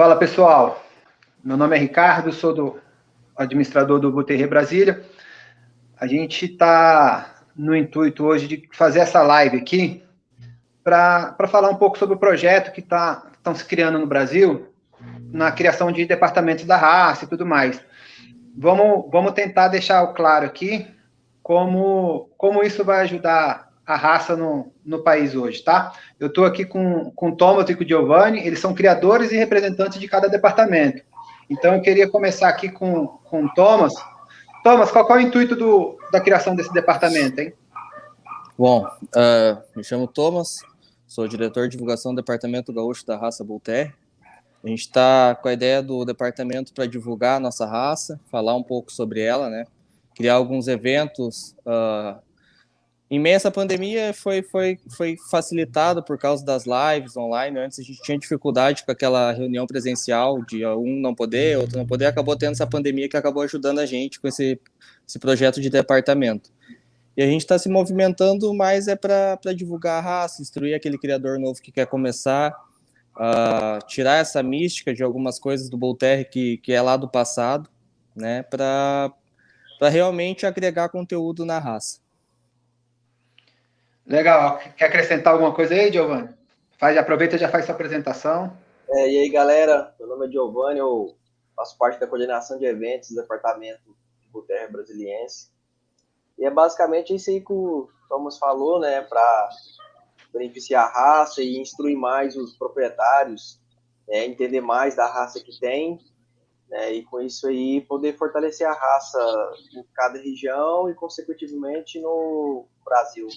Fala pessoal, meu nome é Ricardo, sou do administrador do Buterre Brasília. A gente está no intuito hoje de fazer essa live aqui para falar um pouco sobre o projeto que tá, estão se criando no Brasil na criação de departamentos da raça e tudo mais. Vamos, vamos tentar deixar claro aqui como, como isso vai ajudar a raça no, no país hoje, tá? Eu estou aqui com, com o Thomas e com o Giovanni, eles são criadores e representantes de cada departamento. Então, eu queria começar aqui com, com o Thomas. Thomas, qual, qual é o intuito do, da criação desse departamento, hein? Bom, uh, me chamo Thomas, sou diretor de divulgação do Departamento Gaúcho da Raça Voltaire. A gente está com a ideia do departamento para divulgar a nossa raça, falar um pouco sobre ela, né? Criar alguns eventos uh, em meio a essa pandemia foi, foi, foi facilitado por causa das lives online. Antes a gente tinha dificuldade com aquela reunião presencial de um não poder, outro não poder. Acabou tendo essa pandemia que acabou ajudando a gente com esse, esse projeto de departamento. E a gente está se movimentando mais é para divulgar a raça, instruir aquele criador novo que quer começar, uh, tirar essa mística de algumas coisas do Voltaire que, que é lá do passado, né, para realmente agregar conteúdo na raça. Legal. Quer acrescentar alguma coisa aí, Giovanni? Faz, aproveita e já faz sua apresentação. É, e aí, galera, meu nome é Giovanni, eu faço parte da coordenação de eventos do departamento de Buterra Brasiliense. E é basicamente isso aí que o Thomas falou, né, para beneficiar a raça e instruir mais os proprietários, né, entender mais da raça que tem, né, e com isso aí poder fortalecer a raça em cada região e, consequentemente, no Brasil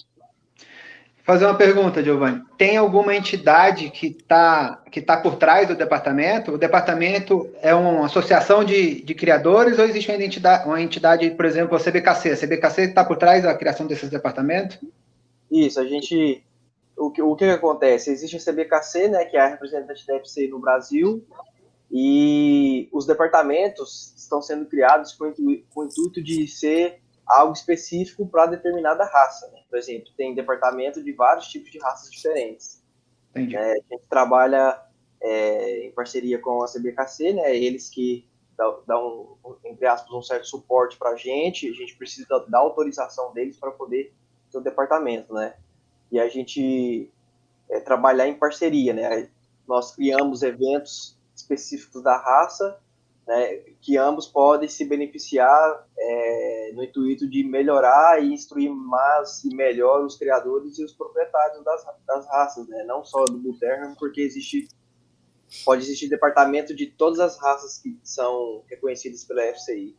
fazer uma pergunta, Giovanni. Tem alguma entidade que está que tá por trás do departamento? O departamento é uma associação de, de criadores ou existe uma entidade, uma entidade, por exemplo, a CBKC? A CBKC está por trás da criação desses departamentos? Isso, a gente... O que, o que acontece? Existe a CBKC, né, que é a representante da FC no Brasil, e os departamentos estão sendo criados com, com o intuito de ser algo específico para determinada raça. Né? Por exemplo, tem departamento de vários tipos de raças diferentes. Entendi. É, a gente trabalha é, em parceria com a CBKC, né? Eles que dão, entre aspas, um certo suporte para a gente. A gente precisa da autorização deles para poder ter o departamento, né? E a gente é, trabalhar em parceria, né? Nós criamos eventos específicos da raça né, que ambos podem se beneficiar é, no intuito de melhorar e instruir mais e melhor os criadores e os proprietários das, das raças, né, não só do Bull porque existe pode existir departamento de todas as raças que são reconhecidas pela FCI.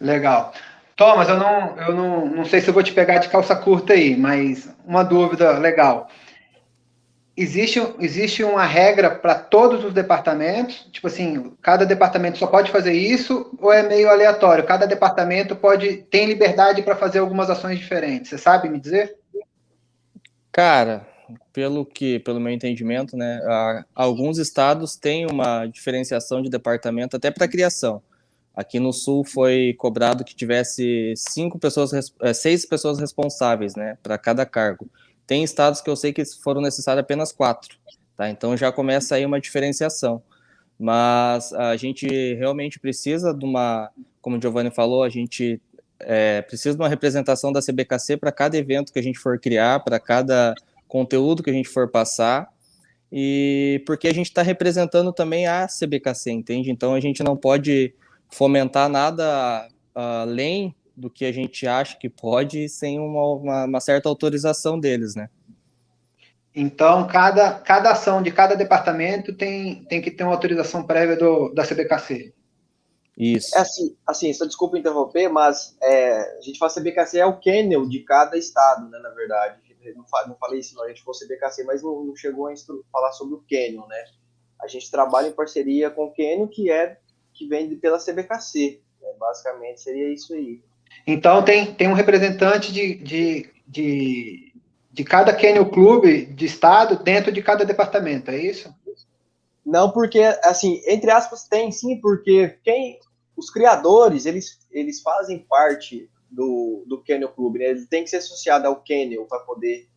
Legal. Thomas, eu não, eu não, não sei se eu vou te pegar de calça curta aí, mas uma dúvida legal existe, existe uma regra para todos os departamentos? Tipo assim, cada departamento só pode fazer isso ou é meio aleatório? Cada departamento pode tem liberdade para fazer algumas ações diferentes. Você sabe me dizer? Cara, pelo que, pelo meu entendimento, né, alguns estados têm uma diferenciação de departamento até para criação. Aqui no Sul foi cobrado que tivesse cinco pessoas, eh, seis pessoas responsáveis, né, para cada cargo. Tem estados que eu sei que foram necessários apenas quatro, tá? Então já começa aí uma diferenciação. Mas a gente realmente precisa de uma, como o Giovanni falou, a gente é, precisa de uma representação da CBKC para cada evento que a gente for criar, para cada conteúdo que a gente for passar, e porque a gente está representando também a CBKC, entende? Então a gente não pode fomentar nada além do que a gente acha que pode sem uma, uma, uma certa autorização deles, né? Então, cada, cada ação de cada departamento tem, tem que ter uma autorização prévia do, da CBKC. Isso. É assim, assim, só desculpa interromper, mas é, a gente fala CBKC é o kennel de cada estado, né, na verdade. Não, não falei isso, não, a gente falou CBKC, mas não, não chegou a falar sobre o kennel, né? A gente trabalha em parceria com o kennel, que é que vem pela CBKC. Né? Basicamente seria isso aí. Então, tem, tem um representante de, de, de, de cada Kennel Clube de estado dentro de cada departamento, é isso? Não, porque, assim, entre aspas, tem sim, porque quem os criadores, eles, eles fazem parte do, do Kennel Clube, né? Ele tem que ser associado ao Kennel para poder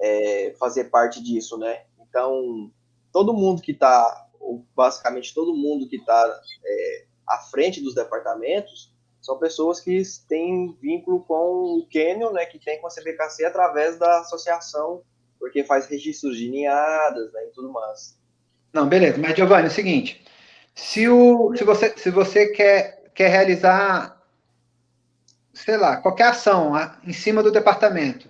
é, fazer parte disso, né? Então, todo mundo que está basicamente todo mundo que está é, à frente dos departamentos, são pessoas que têm vínculo com o Canyon, né, que tem com a CBKC através da associação, porque faz registros de ninhadas né, e tudo mais. Não, beleza. Mas, Giovanni, é o seguinte, se, o, se, você, se você quer, quer realizar, sei lá, qualquer ação em cima do departamento,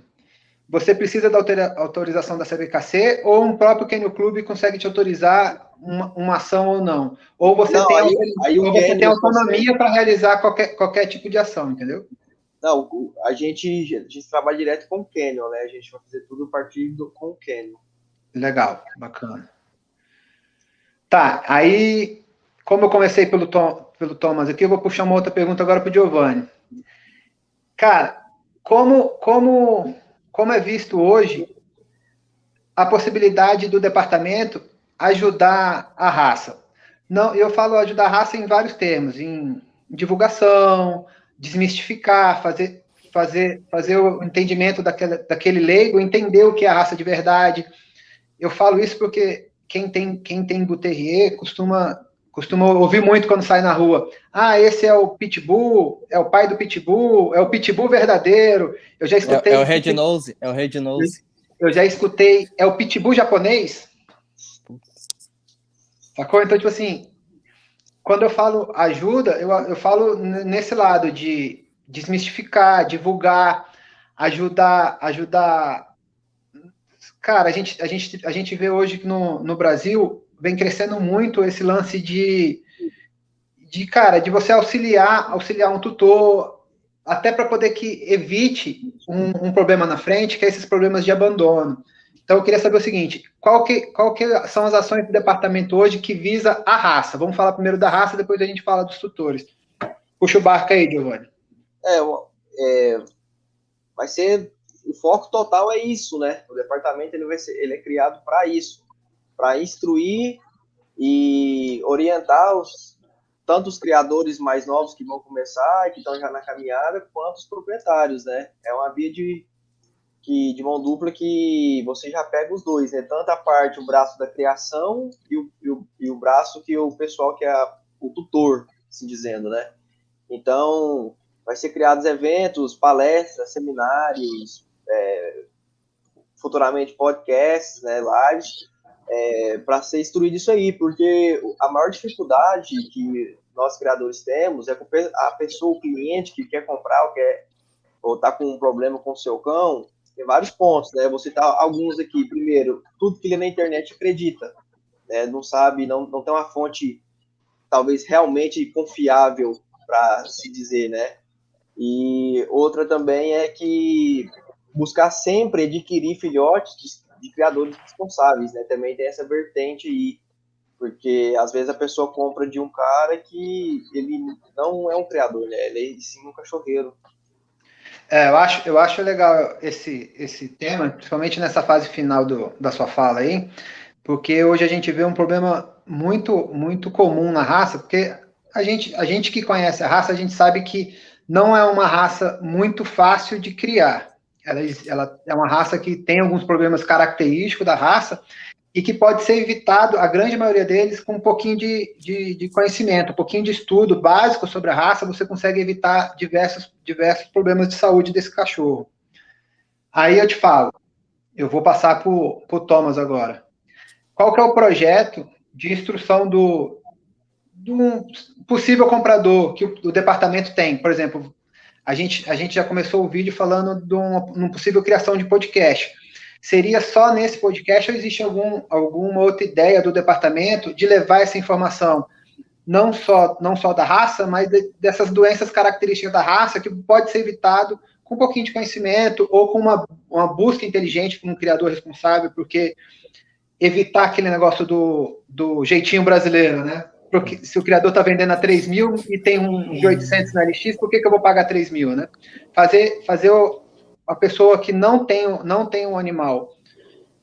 você precisa da autorização da CBKC ou um próprio Canyon Clube consegue te autorizar uma, uma ação ou não? Ou você não, tem, aí, aí ou você tem autonomia para realizar qualquer, qualquer tipo de ação, entendeu? Não, a gente, a gente trabalha direto com o Canyon, né? A gente vai fazer tudo a partir do, com o Canyon. Legal, bacana. Tá, aí, como eu comecei pelo, Tom, pelo Thomas aqui, eu vou puxar uma outra pergunta agora para o Giovanni. Cara, como, como como é visto hoje, a possibilidade do departamento ajudar a raça. Não, eu falo ajudar a raça em vários termos, em divulgação, desmistificar, fazer, fazer, fazer o entendimento daquele, daquele leigo, entender o que é a raça de verdade. Eu falo isso porque quem tem, quem tem Buterrier costuma Costumo ouvir muito quando sai na rua. Ah, esse é o Pitbull, é o pai do Pitbull, é o Pitbull verdadeiro. Eu já escutei. É, é o Red Nose, é o Red Nose. Eu já escutei. É o Pitbull japonês? Sacou? Então, tipo assim, quando eu falo ajuda, eu, eu falo nesse lado de desmistificar, divulgar, ajudar, ajudar. Cara, a gente, a gente, a gente vê hoje que no, no Brasil vem crescendo muito esse lance de, de cara, de você auxiliar, auxiliar um tutor, até para poder que evite um, um, problema na frente, que é esses problemas de abandono. Então, eu queria saber o seguinte: qual que, qual que são as ações do departamento hoje que visa a raça? Vamos falar primeiro da raça, depois a gente fala dos tutores. Puxa o barco aí, Giovanni. É, é, vai ser o foco total é isso, né? O departamento ele vai ser, ele é criado para isso, para instruir e orientar os, tanto os criadores mais novos que vão começar que estão já na caminhada, quanto os proprietários, né? É uma via de, que, de mão dupla que você já pega os dois, né? Tanto a parte, o braço da criação e o, e o, e o braço que o pessoal que é o tutor, se dizendo, né? Então, vai ser criados eventos, palestras, seminários, é, futuramente podcasts, né, lives, é, para ser instruído isso aí, porque a maior dificuldade que nós criadores temos é a pessoa, o cliente que quer comprar ou quer ou tá com um problema com o seu cão, tem vários pontos, né? Você tá alguns aqui. Primeiro, tudo que ele na internet acredita, né? Não sabe, não, não tem uma fonte talvez realmente confiável para se dizer, né? E outra também é que buscar sempre adquirir filhotes de criadores responsáveis, né? Também tem essa vertente aí, porque às vezes a pessoa compra de um cara que ele não é um criador, né? Ele é sim um cachorreiro. É, eu acho, eu acho legal esse, esse tema, principalmente nessa fase final do, da sua fala aí, porque hoje a gente vê um problema muito, muito comum na raça, porque a gente, a gente que conhece a raça, a gente sabe que não é uma raça muito fácil de criar. Ela, ela é uma raça que tem alguns problemas característicos da raça e que pode ser evitado, a grande maioria deles, com um pouquinho de, de, de, conhecimento, um pouquinho de estudo básico sobre a raça, você consegue evitar diversos, diversos problemas de saúde desse cachorro. Aí eu te falo, eu vou passar para o Thomas agora. Qual que é o projeto de instrução do, do possível comprador que o, o departamento tem? Por exemplo, a gente, a gente já começou o vídeo falando de uma, uma possível criação de podcast. Seria só nesse podcast ou existe algum, alguma outra ideia do departamento de levar essa informação não só, não só da raça, mas de, dessas doenças características da raça que pode ser evitado com um pouquinho de conhecimento ou com uma, uma busca inteligente com um criador responsável, porque evitar aquele negócio do, do jeitinho brasileiro, né? porque se o criador está vendendo a 3 mil e tem um de 800 na LX, por que, que eu vou pagar 3 mil, né? Fazer, fazer o, a pessoa que não tem, não tem um animal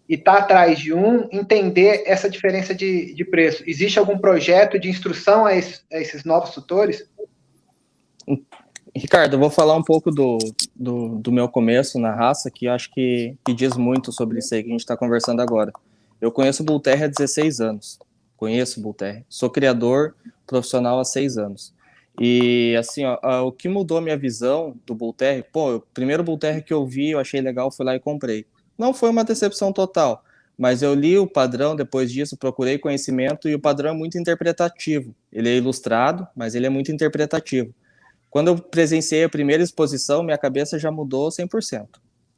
e está atrás de um, entender essa diferença de, de preço. Existe algum projeto de instrução a esses, a esses novos tutores? Ricardo, eu vou falar um pouco do, do, do meu começo na raça, que acho que, que diz muito sobre isso aí que a gente está conversando agora. Eu conheço o Bullterra há 16 anos. conheço Bull Terry. Sou criador profissional há seis anos. E assim, ó, o que mudou minha visão do Bull Terry, pô, o primeiro Bull Terry que eu vi, eu achei legal, fui lá e comprei. Não foi uma decepção total, mas eu li o padrão depois disso, procurei conhecimento e o padrão é muito interpretativo. Ele é ilustrado, mas ele é muito interpretativo. Quando eu presenciei a primeira exposição, minha cabeça já mudou 100%.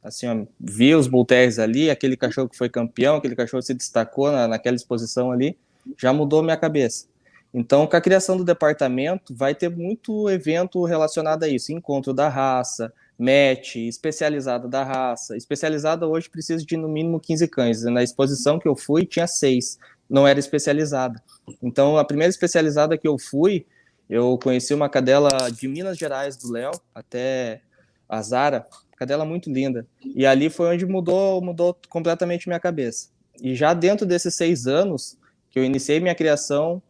Assim, ó, vi os Bulteres ali, aquele cachorro que foi campeão, aquele cachorro que se destacou na, naquela exposição ali, já mudou minha cabeça. Então, com a criação do departamento, vai ter muito evento relacionado a isso, encontro da raça, match, especializada da raça. Especializada hoje precisa de no mínimo 15 cães. Na exposição que eu fui, tinha seis, não era especializada. Então, a primeira especializada que eu fui, eu conheci uma cadela de Minas Gerais, do Léo, até a Zara, cadela muito linda. E ali foi onde mudou, mudou completamente minha cabeça. E já dentro desses seis anos que eu iniciei minha criação,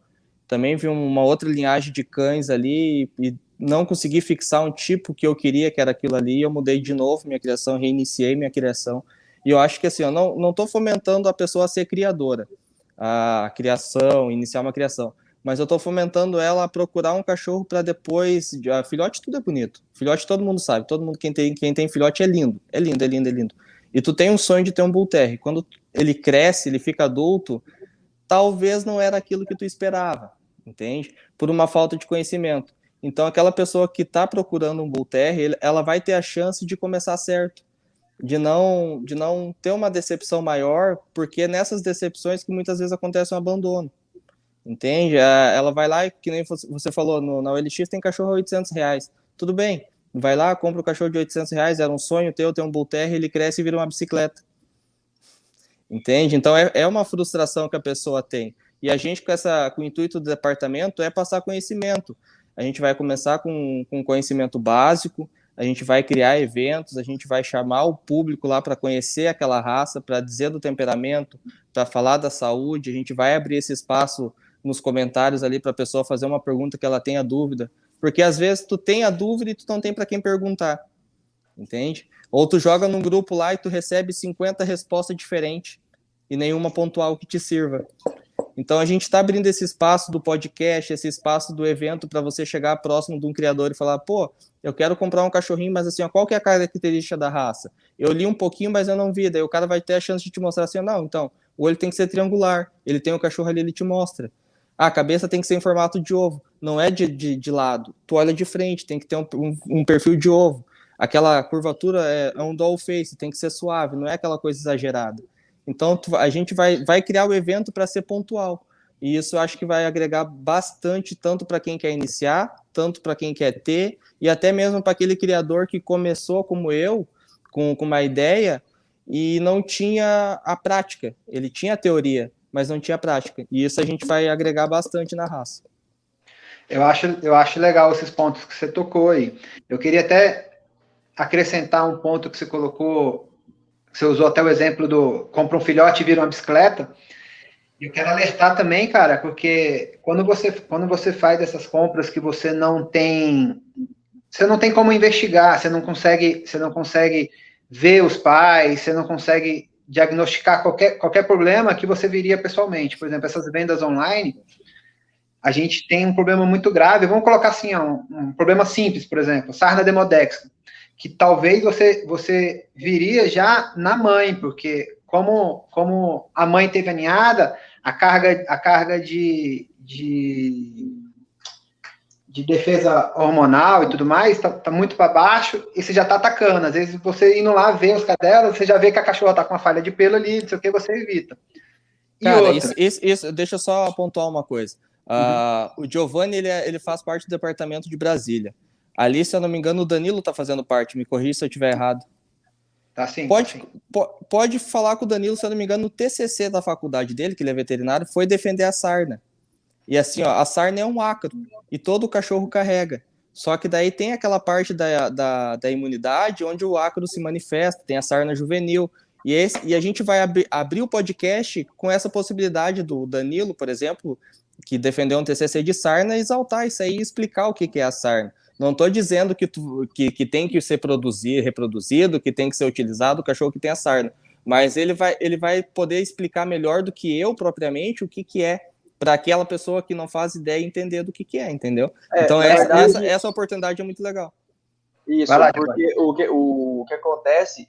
também vi uma outra linhagem de cães ali e não consegui fixar um tipo que eu queria, que era aquilo ali, eu mudei de novo minha criação, reiniciei minha criação. E eu acho que assim, eu não estou fomentando a pessoa a ser criadora, a criação, iniciar uma criação, mas eu estou fomentando ela a procurar um cachorro para depois. Filhote tudo é bonito. Filhote todo mundo sabe, todo mundo quem tem, quem tem filhote é lindo, é lindo, é lindo, é lindo. E tu tem um sonho de ter um Bull Terrier. Quando ele cresce, ele fica adulto, talvez não era aquilo que tu esperava entende? Por uma falta de conhecimento. Então, aquela pessoa que está procurando um Bull Terrier, ela vai ter a chance de começar certo, de não, de não ter uma decepção maior, porque é nessas decepções que muitas vezes acontece um abandono, entende? Ela vai lá, que nem você falou, no, na OLX tem cachorro a 800 reais, tudo bem, vai lá, compra o cachorro de 800 reais, era um sonho teu ter um Bull Terrier, ele cresce e vira uma bicicleta, entende? Então, é, é uma frustração que a pessoa tem. E a gente, com, essa, com o intuito do departamento, é passar conhecimento. A gente vai começar com, com conhecimento básico, a gente vai criar eventos, a gente vai chamar o público lá para conhecer aquela raça, para dizer do temperamento, para falar da saúde, a gente vai abrir esse espaço nos comentários ali para a pessoa fazer uma pergunta que ela tenha dúvida, porque às vezes tu tem a dúvida e tu não tem para quem perguntar, entende? Ou tu joga num grupo lá e tu recebe 50 respostas diferentes e nenhuma pontual que te sirva. Então a gente está abrindo esse espaço do podcast, esse espaço do evento para você chegar próximo de um criador e falar, pô, eu quero comprar um cachorrinho, mas assim, ó, qual que é a característica da raça? Eu li um pouquinho, mas eu não vi. Daí o cara vai ter a chance de te mostrar assim, não, então, o olho tem que ser triangular, ele tem o cachorro ali, ele te mostra. A cabeça tem que ser em formato de ovo, não é de, de, de lado. Tu olha de frente, tem que ter um, um, um perfil de ovo. Aquela curvatura é, é um doll face, tem que ser suave, não é aquela coisa exagerada. Então, a gente vai, vai criar o evento para ser pontual. E isso eu acho que vai agregar bastante, tanto para quem quer iniciar, tanto para quem quer ter, e até mesmo para aquele criador que começou como eu, com, com uma ideia, e não tinha a prática. Ele tinha a teoria, mas não tinha prática. E isso a gente vai agregar bastante na raça. Eu acho, eu acho legal esses pontos que você tocou aí. Eu queria até acrescentar um ponto que você colocou você usou até o exemplo do compra um filhote e vira uma bicicleta. Eu quero alertar também, cara, porque quando você, quando você faz essas compras que você não tem, você não tem como investigar, você não consegue, você não consegue ver os pais, você não consegue diagnosticar qualquer, qualquer problema que você viria pessoalmente. Por exemplo, essas vendas online, a gente tem um problema muito grave. Vamos colocar assim, um, um problema simples, por exemplo, sarna demodexa que talvez você, você viria já na mãe, porque como, como a mãe teve aninhada, a carga, a carga de, de, de defesa hormonal e tudo mais está tá muito para baixo e você já está atacando. Às vezes você indo lá ver os cadelas, você já vê que a cachorra está com uma falha de pelo ali, não sei o que, você evita. E Cara, isso, isso, isso, deixa eu só pontuar uma coisa. Uh, O Giovanni ele, é, ele faz parte do departamento de Brasília. Ali, se eu não me engano, o Danilo está fazendo parte. Me corrija se eu estiver errado. Tá sim. Pode, tá sim. pode falar com o Danilo, se eu não me engano, no TCC da faculdade dele, que ele é veterinário, foi defender a sarna. E assim, ó, a sarna é um ácaro e todo cachorro carrega. Só que daí tem aquela parte da, da, da imunidade onde o ácaro se manifesta, tem a sarna juvenil. E, esse, e a gente vai abri, abrir o podcast com essa possibilidade do Danilo, por exemplo, que defendeu um TCC de sarna, exaltar isso aí e explicar o que, que é a sarna. Não estou dizendo que, tu, que, que tem que ser produzido, reproduzido, que tem que ser utilizado o cachorro que tem a sarna, mas ele vai, ele vai poder explicar melhor do que eu propriamente o que, que é para aquela pessoa que não faz ideia entender do que, que é, entendeu? É, então, essa, verdade, essa, essa, oportunidade é muito legal. Isso, lá, porque o que, o, o que acontece,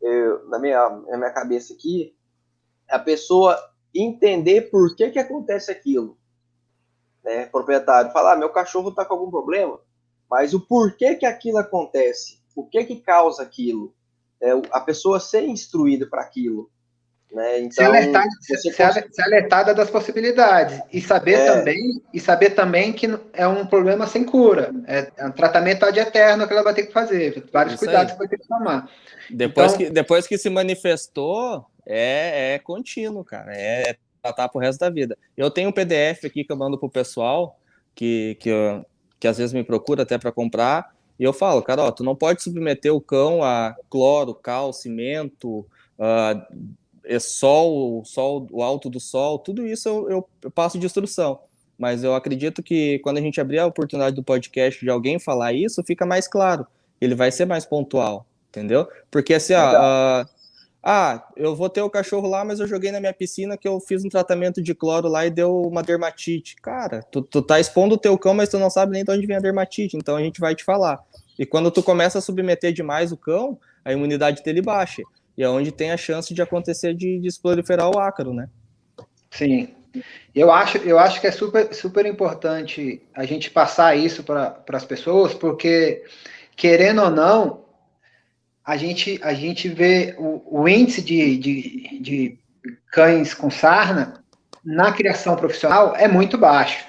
eu, na, minha, na minha cabeça aqui, é a pessoa entender por que, que acontece aquilo. Né? Proprietário falar, ah, meu cachorro está com algum problema, mas o porquê que aquilo acontece, o que que causa aquilo, é, a pessoa ser instruída para aquilo. Né? Então, ser, alertada, ser, ser, alertada das possibilidades e saber é, também e saber também que é um problema sem cura, é, é um tratamento ad eterno que ela vai ter que fazer, vários cuidados que vai ter que tomar. Depois, então, que, depois que se manifestou, é, é contínuo, cara, é, é tratar pro resto da vida. Eu tenho um PDF aqui que eu mando pro pessoal que, que, eu, que às vezes me procura até para comprar e eu falo, cara, ó, tu não pode submeter o cão a cloro, cal, cimento, uh, é sol, sol, o alto do sol, tudo isso eu, eu, eu, passo de instrução. Mas eu acredito que quando a gente abrir a oportunidade do podcast de alguém falar isso, fica mais claro. Ele vai ser mais pontual, entendeu? Porque assim, ó, uh, ah, eu vou ter o cachorro lá, mas eu joguei na minha piscina que eu fiz um tratamento de cloro lá e deu uma dermatite. Cara, tu, tu tá expondo o teu cão, mas tu não sabe nem de onde vem a dermatite, então a gente vai te falar. E quando tu começa a submeter demais o cão, a imunidade dele baixa. E é onde tem a chance de acontecer de, de proliferar o ácaro, né? Sim. Eu acho, eu acho que é super, super importante a gente passar isso para as pessoas, porque, querendo ou não, a gente, a gente vê o, o índice de, de, de cães com sarna na criação profissional é muito baixo.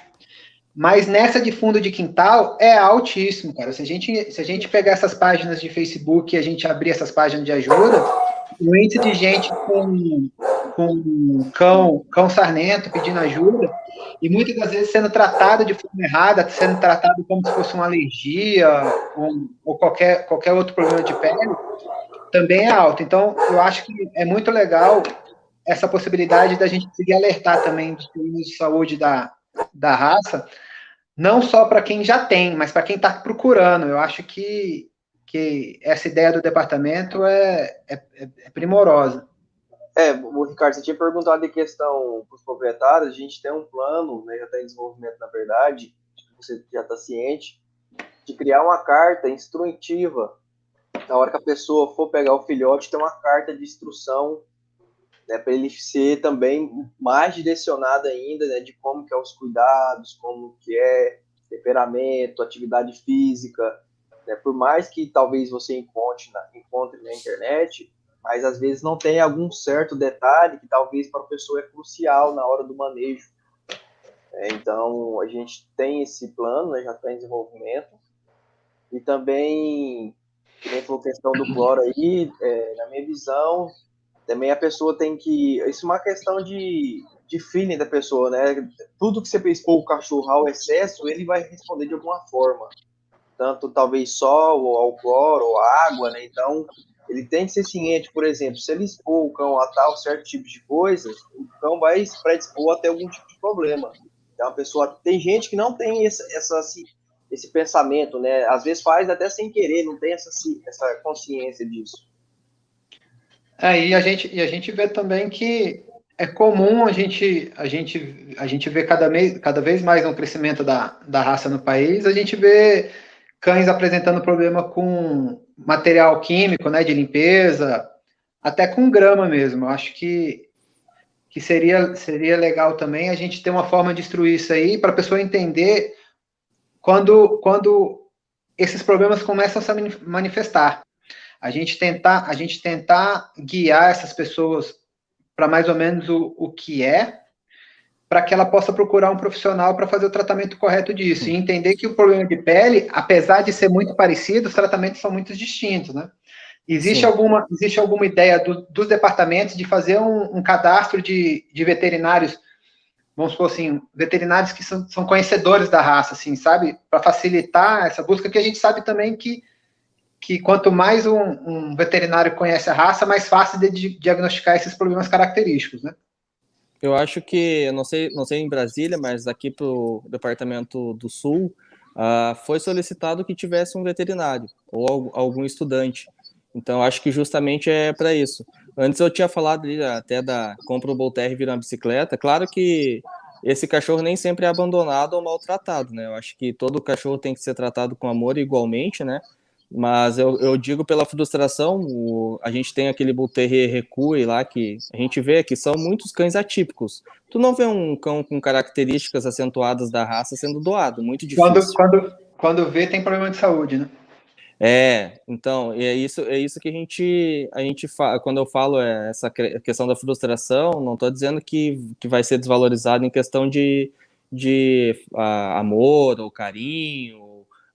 Mas nessa de fundo de quintal é altíssimo, cara. Se a gente, se a gente pegar essas páginas de Facebook e a gente abrir essas páginas de ajuda, o índice de gente com, com cão, cão sarnento pedindo ajuda, e muitas das vezes sendo tratado de forma errada, sendo tratado como se fosse uma alergia ou, ou qualquer, qualquer outro problema de pele, também é alto. Então, eu acho que é muito legal essa possibilidade da gente conseguir alertar também dos problemas de saúde da, da raça, não só para quem já tem, mas para quem está procurando. Eu acho que que essa ideia do departamento é, é, é primorosa. É, o Ricardo, você tinha perguntado em questão para os proprietários, a gente tem um plano, né, já está em desenvolvimento, na verdade, você já está ciente, de criar uma carta instrutiva. Na hora que a pessoa for pegar o filhote, tem uma carta de instrução né, para ele ser também mais direcionado ainda, né, de como que é os cuidados, como que é temperamento, atividade física, né? Por mais que talvez você encontre na, encontre na internet, mas às vezes não tem algum certo detalhe que talvez para a pessoa é crucial na hora do manejo. É, então, a gente tem esse plano, né, já está em desenvolvimento. E também, como falou questão do cloro aí, é, na minha visão, também a pessoa tem que. Isso é uma questão de, de feeling da pessoa, né? Tudo que você expor o cachorro ao excesso, ele vai responder de alguma forma tanto talvez sol, ou ao ou água, né? Então, ele tem que ser ciente, por exemplo, se ele expor o cão a tal certo tipo de coisa, o cão vai se predispor a ter algum tipo de problema. Então, a pessoa tem gente que não tem essa, essa esse pensamento, né? Às vezes faz até sem querer, não tem essa, essa consciência disso. É, e a gente, e a gente vê também que é comum a gente, a gente, a gente ver cada, cada vez mais um crescimento da, da raça no país, a gente vê cães apresentando problema com material químico, né, de limpeza, até com grama mesmo. Eu acho que, que seria, seria legal também a gente ter uma forma de instruir isso aí para a pessoa entender quando, quando esses problemas começam a se manifestar. A gente tentar, a gente tentar guiar essas pessoas para mais ou menos o, o que é, para que ela possa procurar um profissional para fazer o tratamento correto disso. E entender que o problema de pele, apesar de ser muito parecido, os tratamentos são muito distintos, né? Existe, alguma, existe alguma ideia do, dos departamentos de fazer um, um cadastro de, de, veterinários, vamos supor assim, veterinários que são, são conhecedores da raça, assim, sabe? Para facilitar essa busca, que a gente sabe também que, que quanto mais um, um veterinário conhece a raça, mais fácil de diagnosticar esses problemas característicos, né? Eu acho que, não sei, não sei em Brasília, mas aqui para o Departamento do Sul, uh, foi solicitado que tivesse um veterinário ou algum estudante. Então, acho que justamente é para isso. Antes eu tinha falado ali, até da compra o Voltaire virar uma bicicleta. Claro que esse cachorro nem sempre é abandonado ou maltratado, né? Eu acho que todo cachorro tem que ser tratado com amor igualmente, né? Mas eu, eu digo pela frustração, o, a gente tem aquele Bull Terrier Recue lá que a gente vê que são muitos cães atípicos. Tu não vê um cão com características acentuadas da raça sendo doado, muito difícil. Quando, quando, quando vê, tem problema de saúde, né? É, então, é isso, é isso que a gente, a gente fala, quando eu falo é, essa questão da frustração, não estou dizendo que, que vai ser desvalorizado em questão de, de uh, amor ou carinho,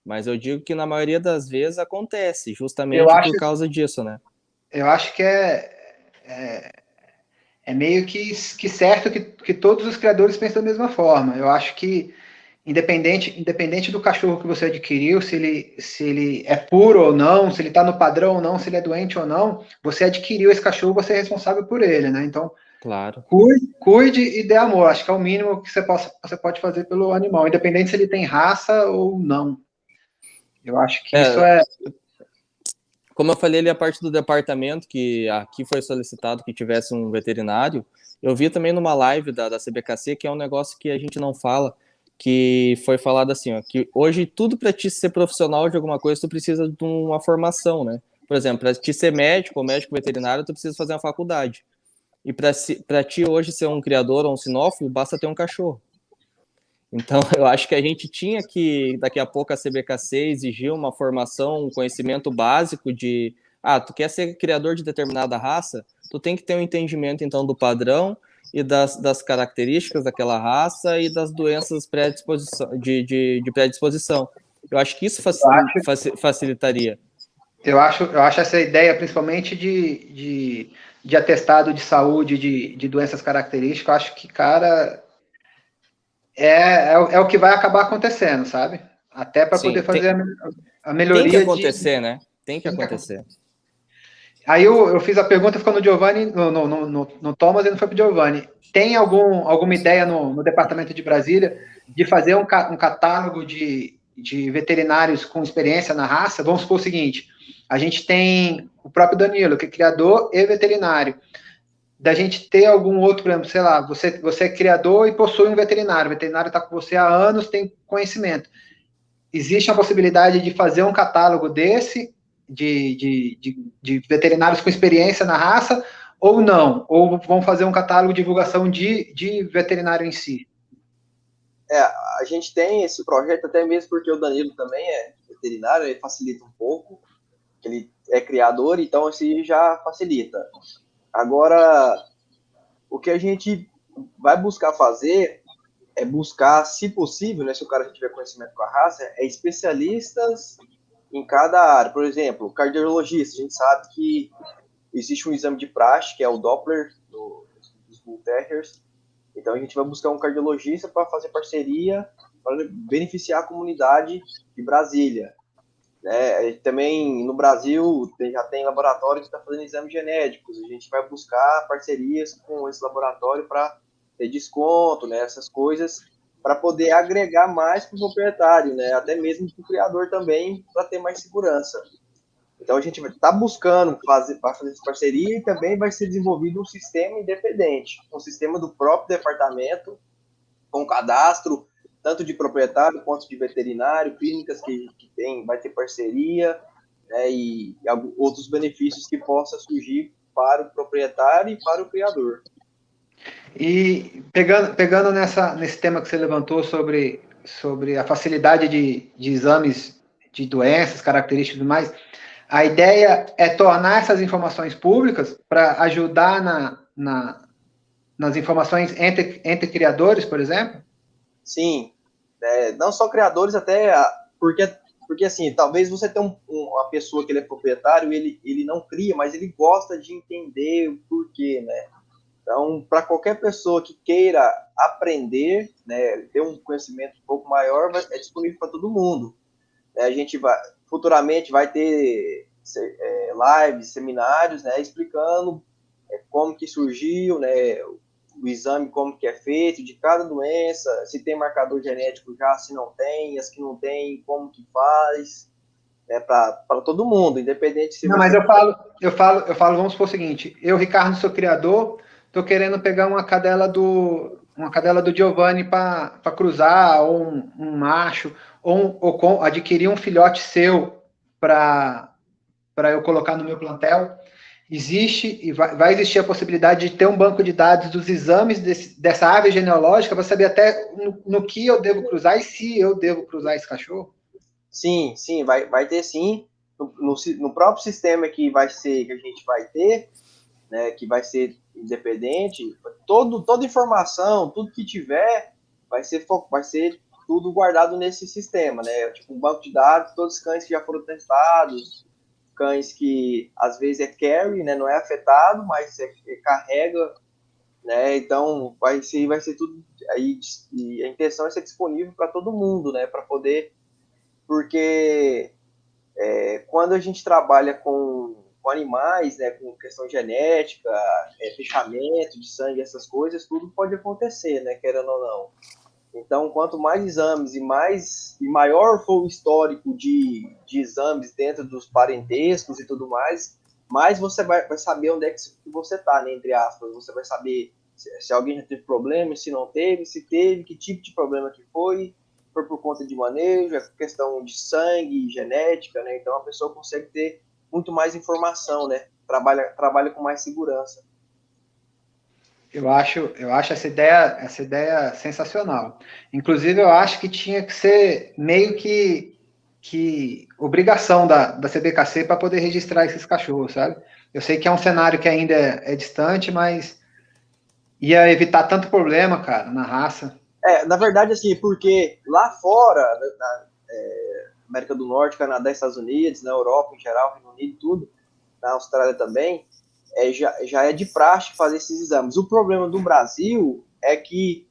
mas eu digo que na maioria das vezes acontece, justamente por causa disso, né? Eu acho que é, é, é meio que, que certo que, que todos os criadores pensam da mesma forma. Eu acho que independente, independente do cachorro que você adquiriu, se ele, se ele é puro ou não, se ele está no padrão ou não, se ele é doente ou não, você adquiriu esse cachorro, você é responsável por ele, né? Então, claro. cuide, cuide e dê amor. Acho que é o mínimo que você, possa, você pode fazer pelo animal, independente se ele tem raça ou não. Eu acho que é, isso é. Como eu falei ali, a parte do departamento, que aqui foi solicitado que tivesse um veterinário, eu vi também numa live da, da CBKC, que é um negócio que a gente não fala, que foi falado assim, ó, que hoje tudo para ti ser profissional de alguma coisa, tu precisa de uma formação, né? Por exemplo, para ti ser médico ou médico veterinário, tu precisa fazer uma faculdade. E para ti hoje ser um criador ou um sinófilo, basta ter um cachorro. Então, eu acho que a gente tinha que, daqui a pouco, a CBKC exigir uma formação, um conhecimento básico de, ah, tu quer ser criador de determinada raça, tu tem que ter um entendimento, então, do padrão e das, das características daquela raça e das doenças predisposição, de, de, de predisposição. Eu acho que isso acho, facilitaria. Eu acho, eu acho essa ideia, principalmente de, de, de atestado de saúde, de, de doenças características, eu acho que, cara, é, é, é, o que vai acabar acontecendo, sabe? Até para poder fazer tem, a, a, melhoria. Tem que acontecer, de, né? Tem que acontecer. Aí eu, eu fiz a pergunta, ficou no Giovanni, no, no, no, no Thomas e não foi para o Giovanni. Tem algum, alguma ideia no, no departamento de Brasília de fazer um, um catálogo de, de veterinários com experiência na raça? Vamos supor o seguinte: a gente tem o próprio Danilo, que é criador e veterinário. Da gente ter algum outro, por exemplo, sei lá, você, você é criador e possui um veterinário, o veterinário está com você há anos, tem conhecimento. Existe a possibilidade de fazer um catálogo desse de, de, de, de, veterinários com experiência na raça, ou não? Ou vão fazer um catálogo de divulgação de, de veterinário em si? É, a gente tem esse projeto até mesmo porque o Danilo também é veterinário, ele facilita um pouco, ele é criador, então assim já facilita. Agora, o que a gente vai buscar fazer é buscar, se possível, né, se o cara tiver conhecimento com a raça, é especialistas em cada área. Por exemplo, cardiologista, a gente sabe que existe um exame de praxe, que é o Doppler do, dos Bull Terriers. Então a gente vai buscar um cardiologista para fazer parceria para beneficiar a comunidade de Brasília. Né? Também no Brasil já tem laboratório que está fazendo exames genéticos. A gente vai buscar parcerias com esse laboratório para ter desconto, né? essas coisas para poder agregar mais para o proprietário, né? até mesmo para o criador também, para ter mais segurança. Então a gente vai estar tá buscando fazer, fazer essa parceria e também vai ser desenvolvido um sistema independente, um sistema do próprio departamento, com cadastro, tanto de proprietário quanto de veterinário, clínicas que, que tem, vai ter parceria, né, e, e outros benefícios que possa surgir para o proprietário e para o criador. E pegando, pegando nessa, nesse tema que você levantou sobre, sobre a facilidade de, de exames de doenças, características e tudo mais, a ideia é tornar essas informações públicas para ajudar na, na, nas informações entre, entre criadores, por exemplo? Sim, é, não só criadores, até porque, porque assim, talvez você tenha um, uma pessoa que ele é proprietário, ele, ele não cria, mas ele gosta de entender o porquê, né? Então, para qualquer pessoa que queira aprender, né, ter um conhecimento um pouco maior, é disponível para todo mundo. É, a gente vai, futuramente vai ter é, lives, seminários, né, explicando é, como que surgiu, né, o exame como que é feito de cada doença, se tem marcador genético já, se não tem, as que não tem, como que faz, é né, para todo mundo, independente se Não, mas eu falo, eu falo, eu falo, vamos supor o seguinte, eu, Ricardo, sou criador, tô querendo pegar uma cadela do, uma cadela do Giovanni para cruzar, ou um, um macho, ou, ou com, adquirir um filhote seu para eu colocar no meu plantel, existe e vai, vai, existir a possibilidade de ter um banco de dados dos exames desse, dessa ave genealógica para saber até no, no, que eu devo cruzar e se eu devo cruzar esse cachorro? Sim, sim, vai, vai ter sim. No, no, no próprio sistema que vai ser, que a gente vai ter, né, que vai ser independente, todo, toda informação, tudo que tiver, vai ser, vai ser tudo guardado nesse sistema, né? Tipo um banco de dados, todos os cães que já foram testados, cães que às vezes é carry, né? Não é afetado, mas é, é carrega, né? Então vai ser, vai ser tudo aí e a intenção é ser disponível para todo mundo, né? Para poder, porque é, quando a gente trabalha com, com animais, né? Com questão genética, é, fechamento de sangue, essas coisas, tudo pode acontecer, né? Querendo ou não. Então, quanto mais exames e mais e maior for o histórico de, de exames dentro dos parentescos e tudo mais, mais você vai, vai saber onde é que você está, né, entre aspas. Você vai saber se, se, alguém já teve problema, se não teve, se teve, que tipo de problema que foi, foi por conta de manejo, é questão de sangue, genética, né? Então a pessoa consegue ter muito mais informação, né? Trabalha, trabalha com mais segurança. Eu acho, eu acho essa ideia, essa ideia sensacional. Inclusive, eu acho que tinha que ser meio que, que obrigação da, da CBKC para poder registrar esses cachorros, sabe? Eu sei que é um cenário que ainda é, é distante, mas ia evitar tanto problema, cara, na raça. É, na verdade, assim, porque lá fora, na é, América do Norte, Canadá, Estados Unidos, na Europa em geral, Reino Unido, tudo, na Austrália também, é, já, já é de praxe fazer esses exames. O problema do Brasil é que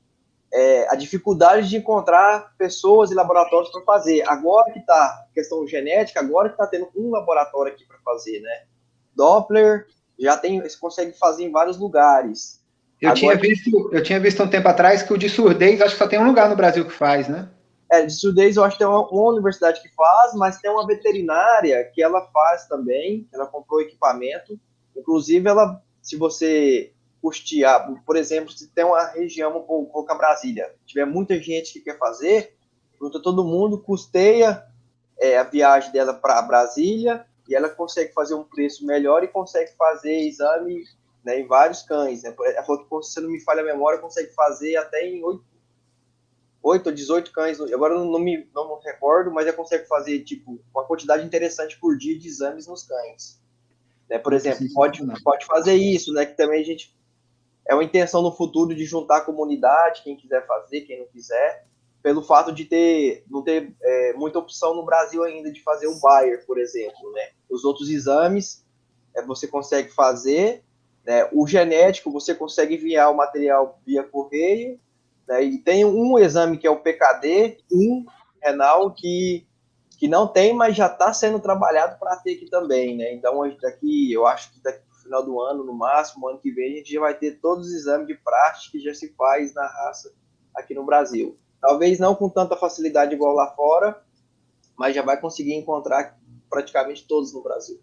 é, a dificuldade de encontrar pessoas e laboratórios para fazer. Agora que está questão genética, agora que está tendo um laboratório aqui para fazer, né? Doppler já tem, você consegue fazer em vários lugares. Eu agora, tinha visto, eu tinha visto um tempo atrás que o de surdez, acho que só tem um lugar no Brasil que faz, né? É, de surdez eu acho que tem uma, uma universidade que faz, mas tem uma veterinária que ela faz também, ela comprou equipamento Inclusive, ela, se você custear, por exemplo, se tem uma região, vou colocar Brasília, tiver muita gente que quer fazer, junta todo mundo, custeia é, a viagem dela para Brasília e ela consegue fazer um preço melhor e consegue fazer exame né, em vários cães. Né? Ela falou que, se não me falha a memória, consegue fazer até em 8, 8 ou 18 cães. Agora não, não, me, não me recordo, mas ela consegue fazer tipo, uma quantidade interessante por dia de exames nos cães. Né? Por exemplo, pode, pode fazer isso, né? Que também a gente é uma intenção no futuro de juntar a comunidade, quem quiser fazer, quem não quiser, pelo fato de ter não ter é, muita opção no Brasil ainda de fazer um Bayer, por exemplo, né? Os outros exames é, você consegue fazer, né? O genético você consegue enviar o material via correio, né? E tem um exame que é o PKD, um renal que que não tem, mas já está sendo trabalhado para ter aqui também, né? Então, daqui, eu acho que daqui no final do ano, no máximo, ano que vem, a gente já vai ter todos os exames de prática que já se faz na raça aqui no Brasil. Talvez não com tanta facilidade igual lá fora, mas já vai conseguir encontrar praticamente todos no Brasil.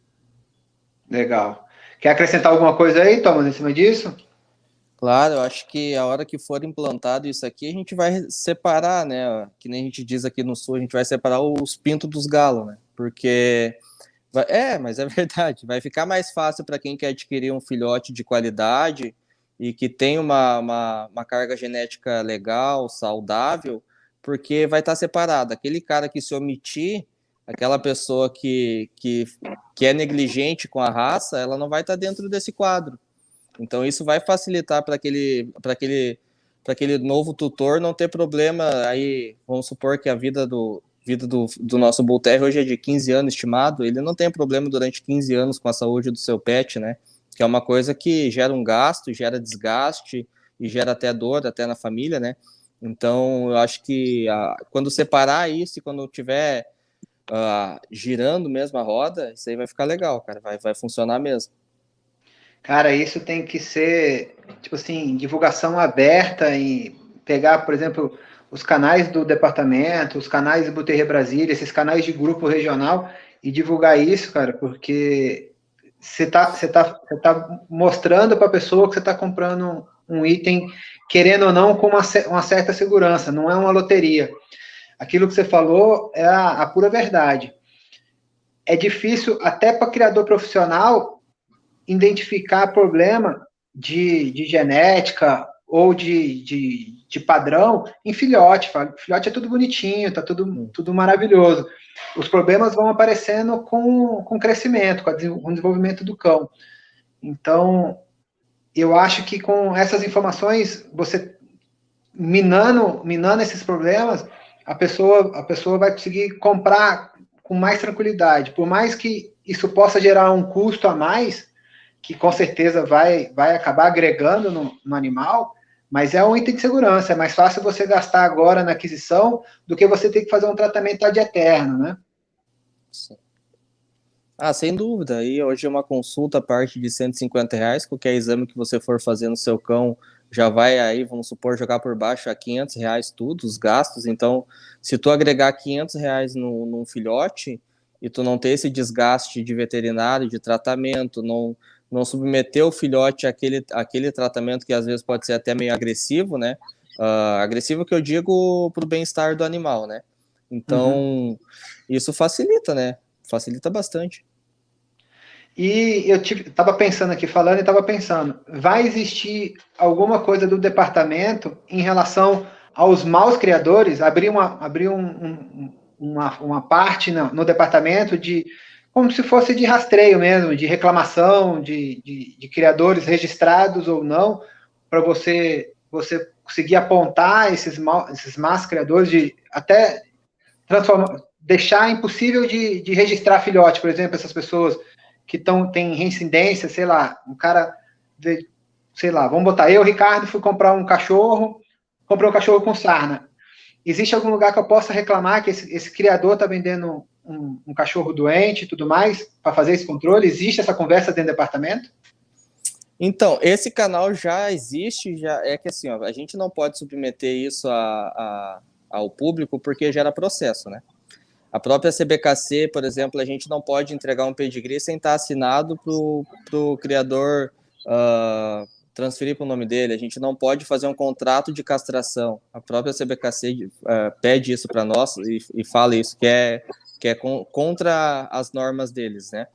Legal. Quer acrescentar alguma coisa aí, Thomas, em cima disso? Claro, eu acho que a hora que for implantado isso aqui, a gente vai separar, né? Que nem a gente diz aqui no sul, a gente vai separar os pintos dos galos, né? Porque. É, mas é verdade. Vai ficar mais fácil para quem quer adquirir um filhote de qualidade e que tem uma, uma, uma carga genética legal, saudável, porque vai estar tá separado. Aquele cara que se omitir, aquela pessoa que, que, que é negligente com a raça, ela não vai estar tá dentro desse quadro. Então isso vai facilitar para aquele, para aquele, para aquele novo tutor não ter problema. Aí vamos supor que a vida do vida do, do nosso Terrier hoje é de 15 anos estimado, ele não tem problema durante 15 anos com a saúde do seu pet, né? Que é uma coisa que gera um gasto, gera desgaste e gera até dor até na família, né? Então, eu acho que a, quando separar isso e quando tiver uh, girando mesmo a roda, isso aí vai ficar legal, cara, vai, vai funcionar mesmo. Cara, isso tem que ser, tipo assim, divulgação aberta e pegar, por exemplo, os canais do departamento, os canais do Buterre Brasília, esses canais de grupo regional e divulgar isso, cara, porque você tá, você tá, você tá mostrando para a pessoa que você está comprando um item querendo ou não, com uma, uma certa segurança, não é uma loteria. Aquilo que você falou é a, a pura verdade. É difícil, até para criador profissional, identificar problema de, de genética ou de, de, de, padrão em filhote. Filhote é tudo bonitinho, tá tudo, tudo maravilhoso. Os problemas vão aparecendo com, com o crescimento, com, com o desenvolvimento do cão. Então, eu acho que com essas informações, você minando, minando esses problemas, a pessoa, a pessoa vai conseguir comprar com mais tranquilidade. Por mais que isso possa gerar um custo a mais, que com certeza vai, vai acabar agregando no, no animal, mas é um item de segurança. É mais fácil você gastar agora na aquisição do que você ter que fazer um tratamento ad eterno, né? Sim. Ah, sem dúvida. E hoje uma consulta parte de 150 reais, qualquer exame que você for fazer no seu cão já vai aí, vamos supor, jogar por baixo a 500 reais tudo, os gastos. Então, se tu agregar 500 reais no, num filhote e tu não ter esse desgaste de veterinário, de tratamento, não, não submeter o filhote àquele, àquele tratamento que às vezes pode ser até meio agressivo, né? Uh, agressivo que eu digo para o bem-estar do animal, né? Então, uhum. isso facilita, né? facilita bastante. E eu estava pensando aqui, falando e estava pensando, vai existir alguma coisa do departamento em relação aos maus criadores? Abrir uma, abrir um, um, uma, uma parte no, no, departamento de, como se fosse de rastreio mesmo, de reclamação de, de, de criadores registrados ou não, para você, você conseguir apontar esses, mal, esses más criadores, de até transformar, deixar impossível de, de registrar filhote, por exemplo, essas pessoas que tão, têm reincidência, sei lá, um cara, de, sei lá, vamos botar, eu, Ricardo, fui comprar um cachorro, comprei um cachorro com sarna. Existe algum lugar que eu possa reclamar que esse, esse criador está vendendo um, um, cachorro doente e tudo mais, para fazer esse controle? Existe essa conversa dentro do departamento? Então, esse canal já existe, já é que assim, ó, a gente não pode submeter isso a, a, ao público porque gera processo, né? A própria CBKC, por exemplo, a gente não pode entregar um pedigree sem estar assinado para o criador uh, transferir para o nome dele. A gente não pode fazer um contrato de castração. A própria CBKC uh, ah, pede isso para nós e, e, fala isso, que é, que é com, contra as normas deles, né?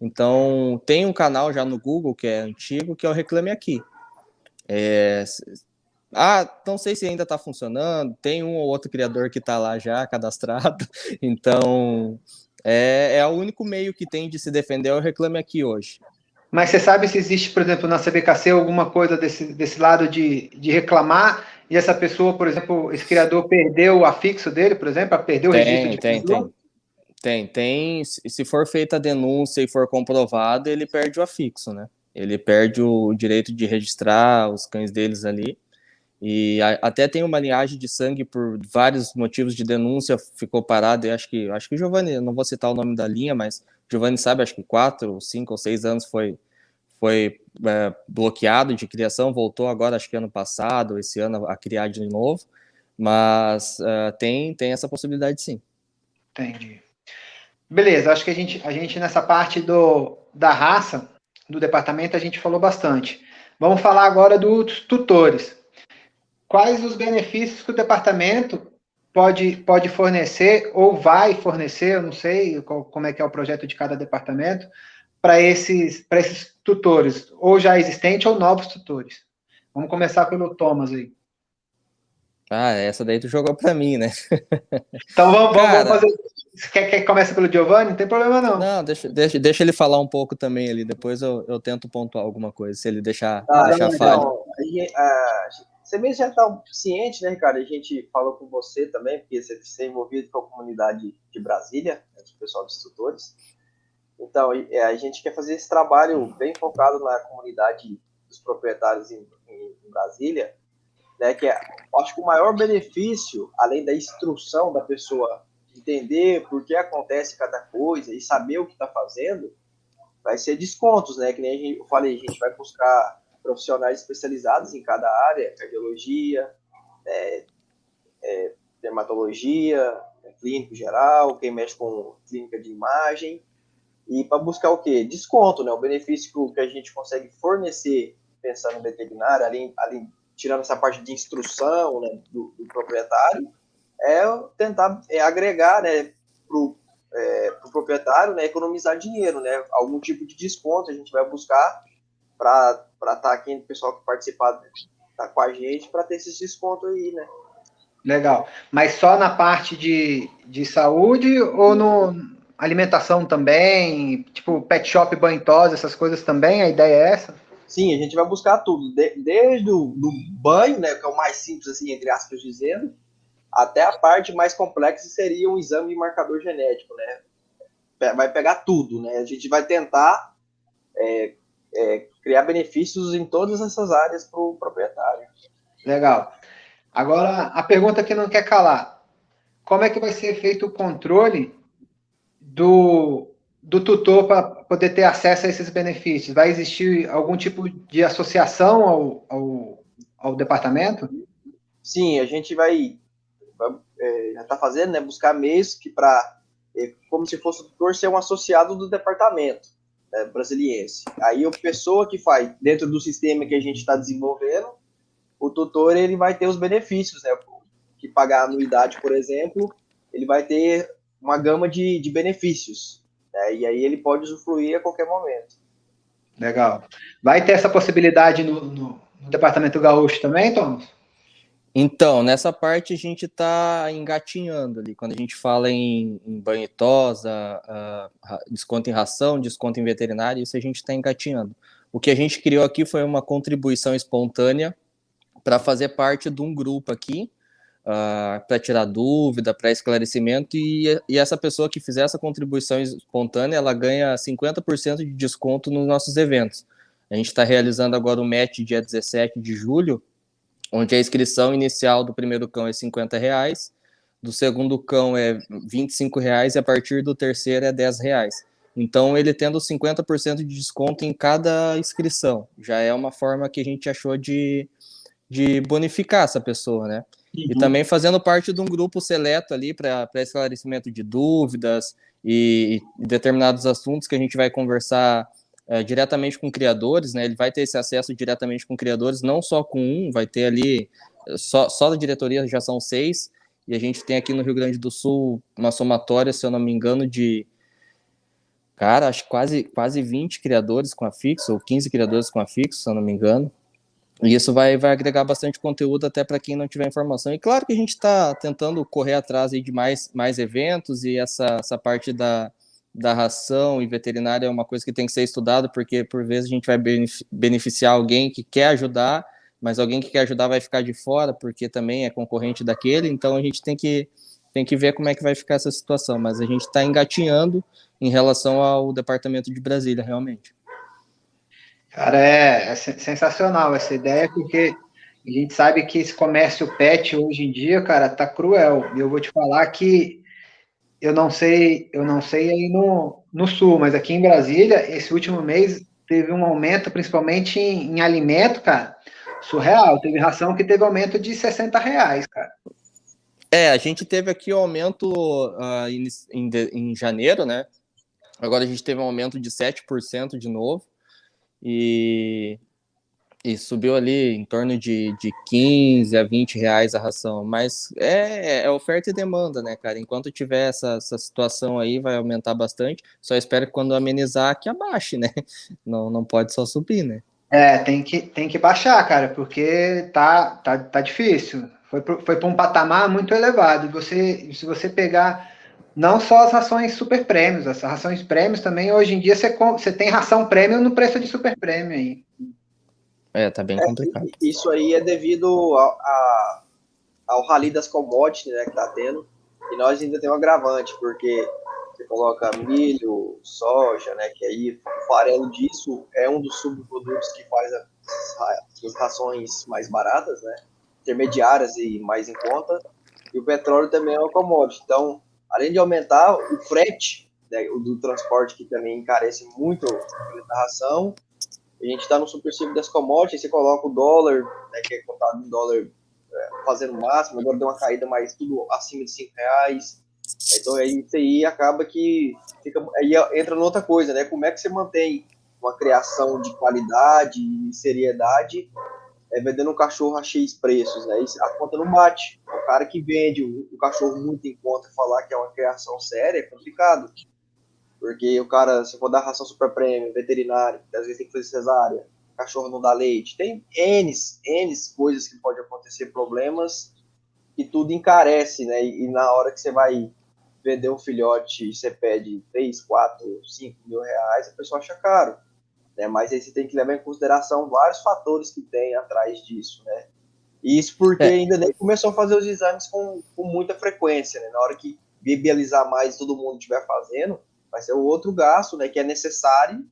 Então, tem um canal já no Google, que é antigo, que é o Reclame Aqui. É, ah, não sei se ainda está funcionando, tem um ou outro criador que está lá já cadastrado, então é, é o único meio que tem de se defender é o Reclame Aqui hoje. Mas você sabe se existe, por exemplo, na CBKC alguma coisa desse, desse lado de, de reclamar e essa pessoa, por exemplo, esse criador perdeu o afixo dele, por exemplo, perdeu o tem, registro de tem, tem, tem, tem. Se for feita a denúncia e for comprovado, ele perde o afixo, né? Ele perde o direito de registrar os cães deles ali. E a, até tem uma linhagem de sangue por vários motivos de denúncia, ficou parado, e acho que, acho que o Giovanni, não vou citar o nome da linha, mas Giovanni sabe, acho que quatro, cinco ou seis anos foi, foi é, bloqueado de criação, voltou agora, acho que ano passado, esse ano, a criar de novo, mas uh, tem, tem essa possibilidade sim. Entendi. Beleza, acho que a gente, a gente nessa parte do, da raça, do departamento, a gente falou bastante. Vamos falar agora dos tutores quais os benefícios que o departamento pode, pode fornecer ou vai fornecer, eu não sei qual, como é que é o projeto de cada departamento, para esses, esses tutores, ou já existentes ou novos tutores. Vamos começar pelo Thomas aí. Ah, essa daí tu jogou para mim, né? Então vamos, Cara, vamos fazer. Quer, quer que comece pelo Giovanni? Não tem problema, não. Não, deixa, deixa, deixa ele falar um pouco também ali, depois eu, eu tento pontuar alguma coisa, se ele deixar, ah, deixar não, falha. Não. A, você mesmo já está ciente, né, Ricardo? A gente falou com você também, porque você está envolvido com a comunidade de Brasília, né, do pessoal dos tutores. Então, é, a gente quer fazer esse trabalho bem focado na comunidade dos proprietários em, em, em Brasília, né, que é, acho que o maior benefício, além da instrução da pessoa entender por que acontece cada coisa e saber o que está fazendo, vai ser descontos, né? Que nem eu falei, a gente vai buscar profissionais especializados em cada área, cardiologia, é, é, dermatologia, é, clínico geral, quem mexe com clínica de imagem, e para buscar o quê? Desconto, né? O benefício que a gente consegue fornecer pensando no veterinário, além, além tirando essa parte de instrução né, do, do proprietário, é tentar é, agregar né, para o é, pro proprietário né, economizar dinheiro, né, algum tipo de desconto a gente vai buscar para estar tá aqui, o pessoal que participar tá com a gente, para ter esses descontos aí, né. Legal. Mas só na parte de, de saúde ou no alimentação também? Tipo, pet shop, banho tosa, essas coisas também? A ideia é essa? Sim, a gente vai buscar tudo. De, desde o do banho, né, que é o mais simples, assim, entre aspas dizendo, até a parte mais complexa seria um exame de marcador genético, né? Vai pegar tudo, né? A gente vai tentar é, é, criar benefícios em todas essas áreas para o proprietário. Legal. Agora, a pergunta que não quer calar. Como é que vai ser feito o controle do, do tutor para poder ter acesso a esses benefícios? Vai existir algum tipo de associação ao, ao, ao departamento? Sim, a gente vai, vai é, já está fazendo, né, buscar meios que para, é, como se fosse o tutor ser um associado do departamento né, brasiliense. Aí a pessoa que faz dentro do sistema que a gente está desenvolvendo, o tutor ele vai ter os benefícios, né? Que pagar anuidade, por exemplo, ele vai ter uma gama de, de benefícios. Né? E aí ele pode usufruir a qualquer momento. Legal. Vai ter essa possibilidade no, no, no Departamento Gaúcho também, Thomas? Então, nessa parte a gente está engatinhando ali. Quando a gente fala em, em uh, desconto em ração, desconto em veterinário, isso a gente está engatinhando. O que a gente criou aqui foi uma contribuição espontânea para fazer parte de um grupo aqui, uh, ah, para tirar dúvida, para esclarecimento, e, e, essa pessoa que fizer essa contribuição espontânea, ela ganha 50% de desconto nos nossos eventos. A gente está realizando agora o match dia 17 de julho, onde a inscrição inicial do primeiro cão é 50 reais, do segundo cão é 25 reais e a partir do terceiro é 10 reais. Então, ele tendo 50% de desconto em cada inscrição, já é uma forma que a gente achou de, de bonificar essa pessoa, né? Uhum. E também fazendo parte de um grupo seleto ali para esclarecimento de dúvidas e, e, determinados assuntos que a gente vai conversar é, diretamente com criadores, né? Ele vai ter esse acesso diretamente com criadores, não só com um, vai ter ali, só, só da diretoria já são seis, e a gente tem aqui no Rio Grande do Sul uma somatória, se eu não me engano, de cara, acho quase, quase 20 criadores com a fixo, ou 15 criadores com a fixo, se eu não me engano. E isso vai, vai agregar bastante conteúdo até para quem não tiver informação. E claro que a gente está tentando correr atrás de mais, mais eventos e essa, essa parte da, da ração e veterinária é uma coisa que tem que ser estudada, porque por vezes a gente vai beneficiar alguém que quer ajudar, mas alguém que quer ajudar vai ficar de fora, porque também é concorrente daquele, então a gente tem que, tem que ver como é que vai ficar essa situação. Mas a gente está engatinhando em relação ao departamento de Brasília, realmente. Cara, é, é sensacional essa ideia, porque a gente sabe que esse comércio pet hoje em dia, cara, tá cruel. E eu vou te falar que eu não sei, eu não sei aí no, no sul, mas aqui em Brasília, esse último mês teve um aumento, principalmente em, em alimento, cara, surreal. Teve ração que teve aumento de 60 reais, cara. É, a gente teve aqui o um aumento uh, em, em, em janeiro, né? Agora a gente teve um aumento de 7% de novo e, e subiu ali em torno de, de 15 a 20 reais a ração. Mas é, é oferta e demanda, né, cara? Enquanto tiver essa, essa situação aí, vai aumentar bastante. Só espero que quando amenizar, que abaixe, né? Não, não pode só subir, né? É, tem que, tem que baixar, cara, porque tá, tá, tá difícil. Foi para um patamar muito elevado. Você, se você pegar não só as rações super prêmios, as rações prêmios também, hoje em dia você, você tem ração prêmio no preço de super prêmio aí. É, tá bem complicado. É, isso aí é devido ao, a, ao rally das commodities né, que tá tendo, e nós ainda temos um agravante, porque você coloca milho, soja, né, que aí o farelo disso é um dos subprodutos que faz as, as rações mais baratas, né, intermediárias e mais em conta, e o petróleo também é uma commodity, então além de aumentar o frete né, o do transporte, que também encarece muito a ração, a gente está no supercílio das commodities, você coloca o dólar, né, que é contado em dólar é, fazendo o máximo, agora deu uma caída mais tudo acima de 5 reais. Então aí isso aí acaba que fica, aí entra noutra coisa, né? Como é que você mantém uma criação de qualidade e seriedade é, vendendo um cachorro a X preços, né? a conta não bate. O cara que vende o, o cachorro muito em conta falar que é uma criação séria é complicado. Porque o cara, se for dar ração super prêmio, veterinário, às vezes tem que fazer cesárea, cachorro não dá leite, tem N, N coisas que pode acontecer, problemas, e tudo encarece, né? E, e na hora que você vai vender um filhote, você pede 3, 4, 5 mil reais, a pessoa acha caro. Né? Mas aí você tem que levar em consideração vários fatores que tem atrás disso, né? E isso porque é. ainda nem começou a fazer os exames com, com muita frequência, né? Na hora que viabilizar mais todo mundo estiver fazendo, vai ser o outro gasto, né? Que é necessário,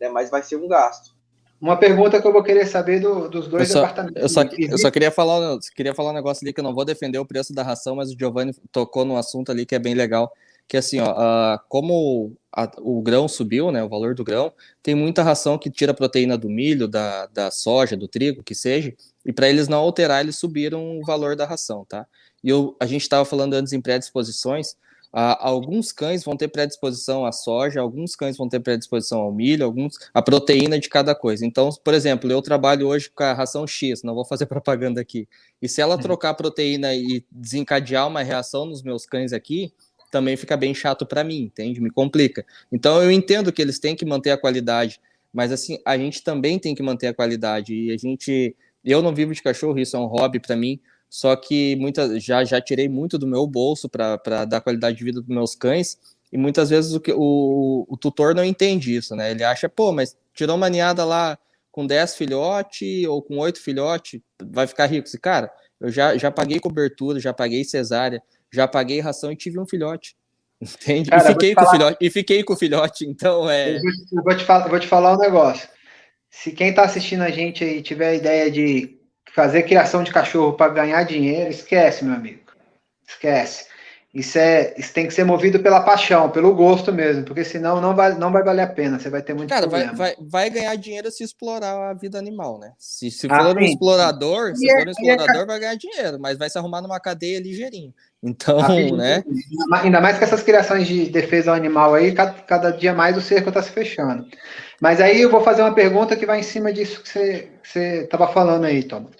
né? Mas vai ser um gasto. Uma pergunta que eu vou querer saber do, dos dois eu só, departamentos. Eu só, eu só queria falar, queria falar um negócio ali que eu não vou defender o preço da ração, mas o Giovanni tocou num assunto ali que é bem legal, que assim, ó, como a, o grão subiu, né, o valor do grão, tem muita ração que tira proteína do milho, da, da soja, do trigo, que seja, e para eles não alterar, eles subiram o valor da ração, tá? E eu, a gente estava falando antes em predisposições, Uh, alguns cães vão ter predisposição à soja, alguns cães vão ter predisposição ao milho, alguns a proteína de cada coisa. Então, por exemplo, eu trabalho hoje com a ração X, não vou fazer propaganda aqui. E se ela uhum. trocar a proteína e desencadear uma reação nos meus cães aqui, também fica bem chato para mim, entende? Me complica. Então, eu entendo que eles têm que manter a qualidade, mas assim, a gente também tem que manter a qualidade. E a gente, eu não vivo de cachorro, isso é um hobby para mim só que muita, já, já tirei muito do meu bolso para dar qualidade de vida dos meus cães, e muitas vezes o, o, o tutor não entende isso, né? Ele acha, pô, mas tirou uma ninhada lá com 10 filhotes ou com 8 filhotes, vai ficar rico. E, cara, eu já, já paguei cobertura, já paguei cesárea, já paguei ração e tive um filhote. Entende? Cara, e, fiquei com falar... filhote, e fiquei com o filhote, então é. Eu vou, te, eu vou, te, falar, vou te falar um negócio. Se quem está assistindo a gente aí tiver a ideia de fazer criação de cachorro para ganhar dinheiro, esquece, meu amigo. Esquece. Isso, é, isso tem que ser movido pela paixão, pelo gosto mesmo, porque senão não vai, não vai valer a pena, você vai ter muito Cara, problema. Vai, vai, vai ganhar dinheiro se explorar a vida animal, né? Se, se ah, for um explorador, se for um explorador, vai ganhar dinheiro, mas vai se arrumar numa cadeia ligeirinho. Então, ah, né? Ainda mais que essas criações de defesa ao animal aí, cada, cada dia mais o cerco está se fechando. Mas aí eu vou fazer uma pergunta que vai em cima disso que você estava falando aí, Thomas.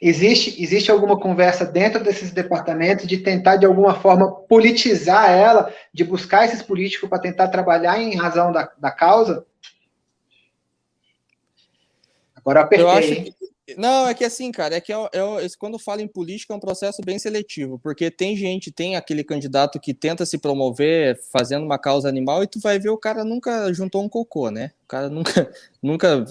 Existe, existe alguma conversa dentro desses departamentos de tentar, de alguma forma, politizar ela, de buscar esses políticos para tentar trabalhar em razão da, da causa? Agora apertei. Eu acho que, não, é que assim, cara, é que eu, eu, quando falo em política é um processo bem seletivo, porque tem gente, tem aquele candidato que tenta se promover fazendo uma causa animal e tu vai ver o cara nunca juntou um cocô, né? O cara nunca, nunca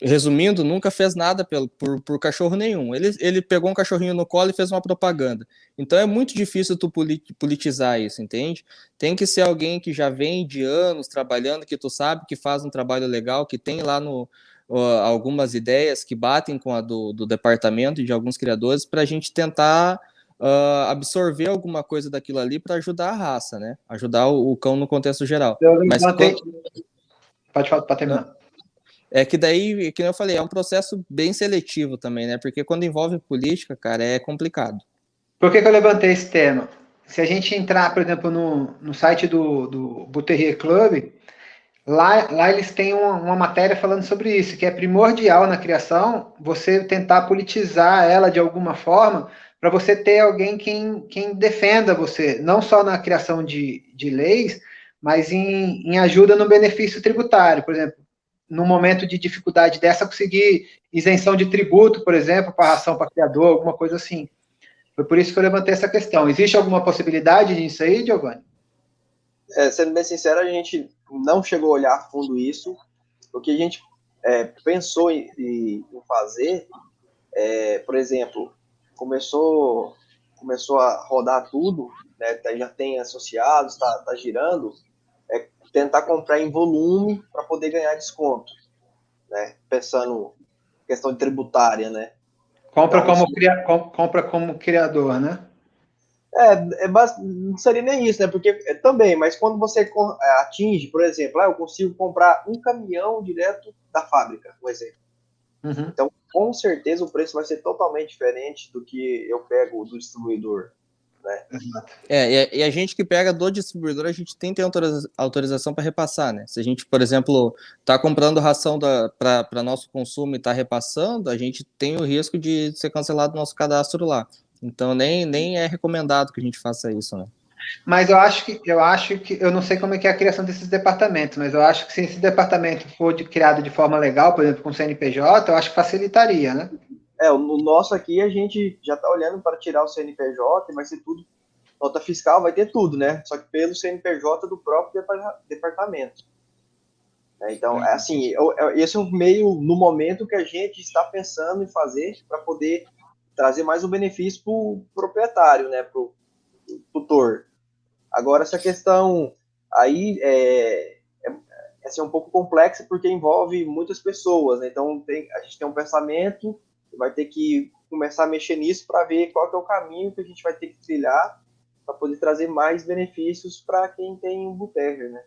resumindo, nunca fez nada pelo, por, por cachorro nenhum. Ele, ele pegou um cachorrinho no colo e fez uma propaganda. Então é muito difícil tu politizar isso, entende? Tem que ser alguém que já vem de anos trabalhando, que tu sabe que faz um trabalho legal, que tem lá no, uh, algumas ideias que batem com a do, do departamento e de alguns criadores para a gente tentar uh, absorver alguma coisa daquilo ali para ajudar a raça, né? Ajudar o, o, cão no contexto geral. Eu Mas quando... Pode falar para terminar. É que daí, que eu falei, é um processo bem seletivo também, né? Porque quando envolve política, cara, é complicado. Por que, que eu levantei esse tema? Se a gente entrar, por exemplo, no, no site do, do Buterrier Club, Lá, lá eles têm uma, uma, matéria falando sobre isso, que é primordial na criação você tentar politizar ela de alguma forma para você ter alguém quem, quem defenda você, não só na criação de, de leis, mas em, em ajuda no benefício tributário. Por exemplo, no momento de dificuldade dessa, conseguir isenção de tributo, por exemplo, para ração para criador, alguma coisa assim. Foi por isso que eu levantei essa questão. Existe alguma possibilidade disso aí, Giovanni? É, sendo bem sincero, a gente não chegou a olhar a fundo isso. O que a gente é, pensou em, em fazer, é, por exemplo, começou, começou a rodar tudo, né, tá, já tem associados, está tá girando, é tentar comprar em volume para poder ganhar desconto, né? Pensando questão tributária, né? Compra, então, como, cria, compra como criador, né? É, é não seria nem isso, né? Porque é, também, mas quando você é, atinge, por exemplo, ah, eu consigo comprar um caminhão direto da fábrica, um exemplo. Uhum. Então, com certeza o preço vai ser totalmente diferente do que eu pego do distribuidor. Né? É, e a gente que pega do distribuidor, a gente tem que ter autorização para repassar, né? Se a gente, por exemplo, está comprando ração para nosso consumo e está repassando, a gente tem o risco de ser cancelado o nosso cadastro lá. Então nem, nem é recomendado que a gente faça isso, né? Mas eu acho que eu acho que eu não sei como é que é a criação desses departamentos, mas eu acho que se esse departamento for de, criado de forma legal, por exemplo, com CNPJ, eu acho que facilitaria, né? É, no nosso aqui a gente já está olhando para tirar o CNPJ, vai ser tudo nota fiscal, vai ter tudo, né? Só que pelo CNPJ do próprio departamento. É, então, é assim, esse é o meio no momento que a gente está pensando em fazer para poder trazer mais um benefício para o proprietário, né? Para o tutor. Agora, essa questão aí é, é, é assim, um pouco complexa porque envolve muitas pessoas, né? Então, tem, a gente tem um pensamento, vai ter que começar a mexer nisso para ver qual é o caminho que a gente vai ter que trilhar para poder trazer mais benefícios para quem tem um boteco, né?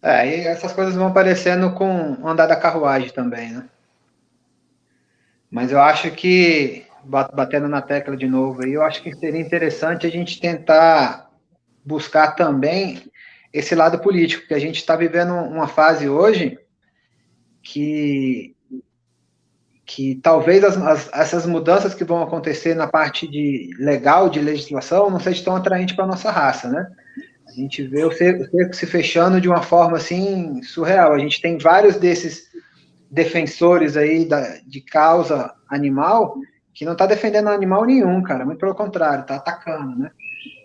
É, e essas coisas vão aparecendo com o andar da carruagem também, né? Mas eu acho que, batendo na tecla de novo aí, eu acho que seria interessante a gente tentar buscar também esse lado político, porque a gente está vivendo uma fase hoje que, que talvez as, as, essas mudanças que vão acontecer na parte de legal, de legislação, não seja tão atraente para a nossa raça, né? A gente vê o cerco, o cerco se fechando de uma forma, assim, surreal. A gente tem vários desses defensores aí da, de causa animal que não está defendendo animal nenhum, cara, muito pelo contrário, está atacando, né?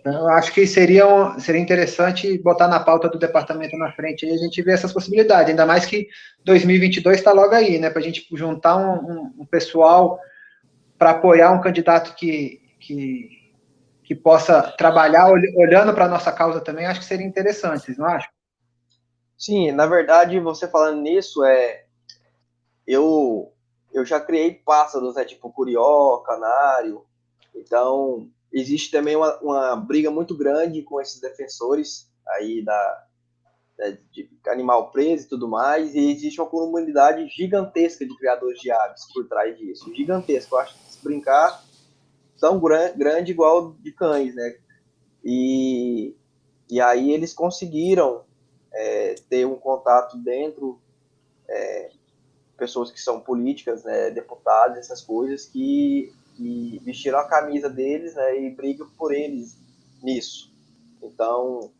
Então, eu acho que seria, um, seria interessante botar na pauta do departamento na frente e a gente ver essas possibilidades, ainda mais que 2022 está logo aí, né? Para a gente juntar um, um, um pessoal para apoiar um candidato que, que, que possa trabalhar olhando para a nossa causa também, acho que seria interessante, vocês não acham? Sim, na verdade, você falando nisso, é, eu, eu já criei pássaros, né, tipo curió, canário, então existe também uma, uma briga muito grande com esses defensores aí da, da de animal preso e tudo mais, e existe uma comunidade gigantesca de criadores de aves por trás disso, gigantesca, eu acho que se brincar tão gran, grande igual de cães, né, e, e aí eles conseguiram é, ter um contato dentro é, pessoas que são políticas, né, deputados, essas coisas, que que vestiram a camisa deles né, e brigam por eles nisso. Então,